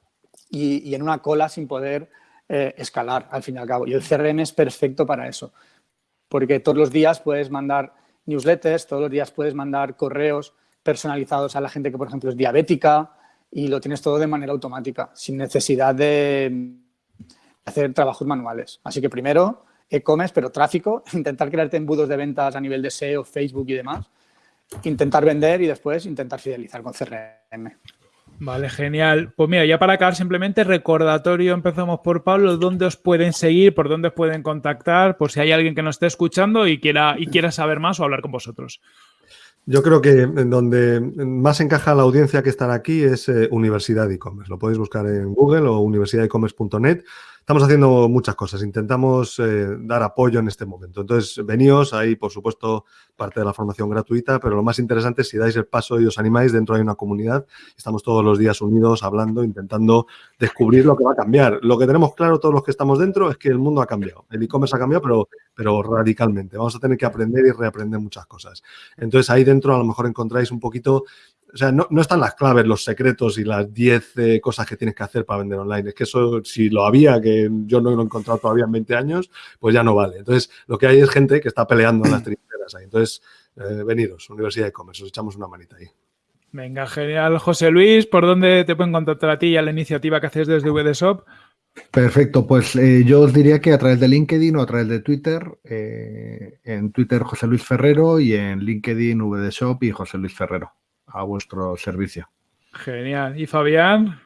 y, en una cola sin poder eh, escalar, al fin y al cabo. Y el CRM es perfecto para eso, porque todos los días puedes mandar newsletters, todos los días puedes mandar correos personalizados a la gente que, por ejemplo, es diabética y lo tienes todo de manera automática, sin necesidad de hacer trabajos manuales. Así que primero, e-commerce, pero tráfico, intentar crearte embudos de ventas a nivel de SEO, Facebook y demás, intentar vender y después intentar fidelizar con CRM. Vale, genial. Pues mira, ya para acabar simplemente recordatorio, empezamos por Pablo, ¿dónde os pueden seguir, por dónde os pueden contactar, por si hay alguien que nos esté escuchando y quiera, y quiera saber más o hablar con vosotros? Yo creo que donde más encaja la audiencia que estará aquí es eh, Universidad e-commerce. Lo podéis buscar en Google o universidadecommerce.net. Estamos haciendo muchas cosas, intentamos eh, dar apoyo en este momento. Entonces, veníos, ahí por supuesto parte de la formación gratuita, pero lo más interesante es si dais el paso y os animáis, dentro hay una comunidad, estamos todos los días unidos hablando, intentando descubrir lo que va a cambiar. Lo que tenemos claro todos los que estamos dentro es que el mundo ha cambiado, el e-commerce ha cambiado, pero, pero radicalmente. Vamos a tener que aprender y reaprender muchas cosas. Entonces, ahí dentro a lo mejor encontráis un poquito o sea, no, están las claves, los secretos y las 10 eh, cosas que tienes que hacer para vender online. Es que eso, si lo había, que yo no lo he encontrado todavía en 20 años, pues ya no vale. Entonces, lo que hay es gente que está peleando en las trincheras ahí. Entonces, eh, veniros, Universidad de Commerce, os echamos una manita ahí. Venga, genial. José Luis, ¿por dónde te pueden contactar a ti y a la iniciativa que haces desde VDShop? Perfecto, pues eh, yo os diría que a través de LinkedIn o a través de Twitter, en Twitter José Luis Ferrero y en LinkedIn VDShop y José Luis Ferrero a vuestro servicio. Genial. ¿Y Fabián?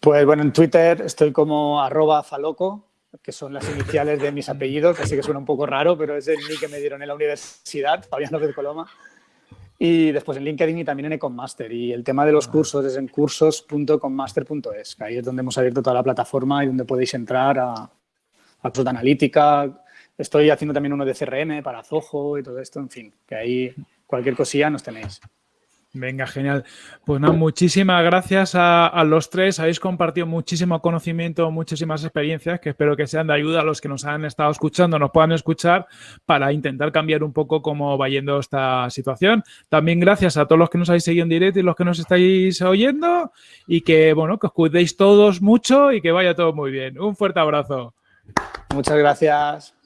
Pues bueno, en Twitter estoy como arroba faloco, que son las iniciales de mis apellidos, así que suena un poco raro, pero es el nick que me dieron en la universidad, Fabián López Coloma. Y después en LinkedIn y también en Econmaster. Y el tema de los cursos es en cursos.conmaster.es, que ahí es donde hemos abierto toda la plataforma y donde podéis entrar a, a de analítica. Estoy haciendo también uno de CRM para Zoho y todo esto, en fin, que ahí cualquier cosilla nos tenéis. Venga, genial. Pues nada, muchísimas gracias a, los tres. Habéis compartido muchísimo conocimiento, muchísimas experiencias que espero que sean de ayuda a los que nos han estado escuchando, nos puedan escuchar para intentar cambiar un poco cómo va yendo esta situación. También gracias a todos los que nos habéis seguido en directo y los que nos estáis oyendo y que, bueno, que os cuidéis todos mucho y que vaya todo muy bien. Un fuerte abrazo. Muchas gracias.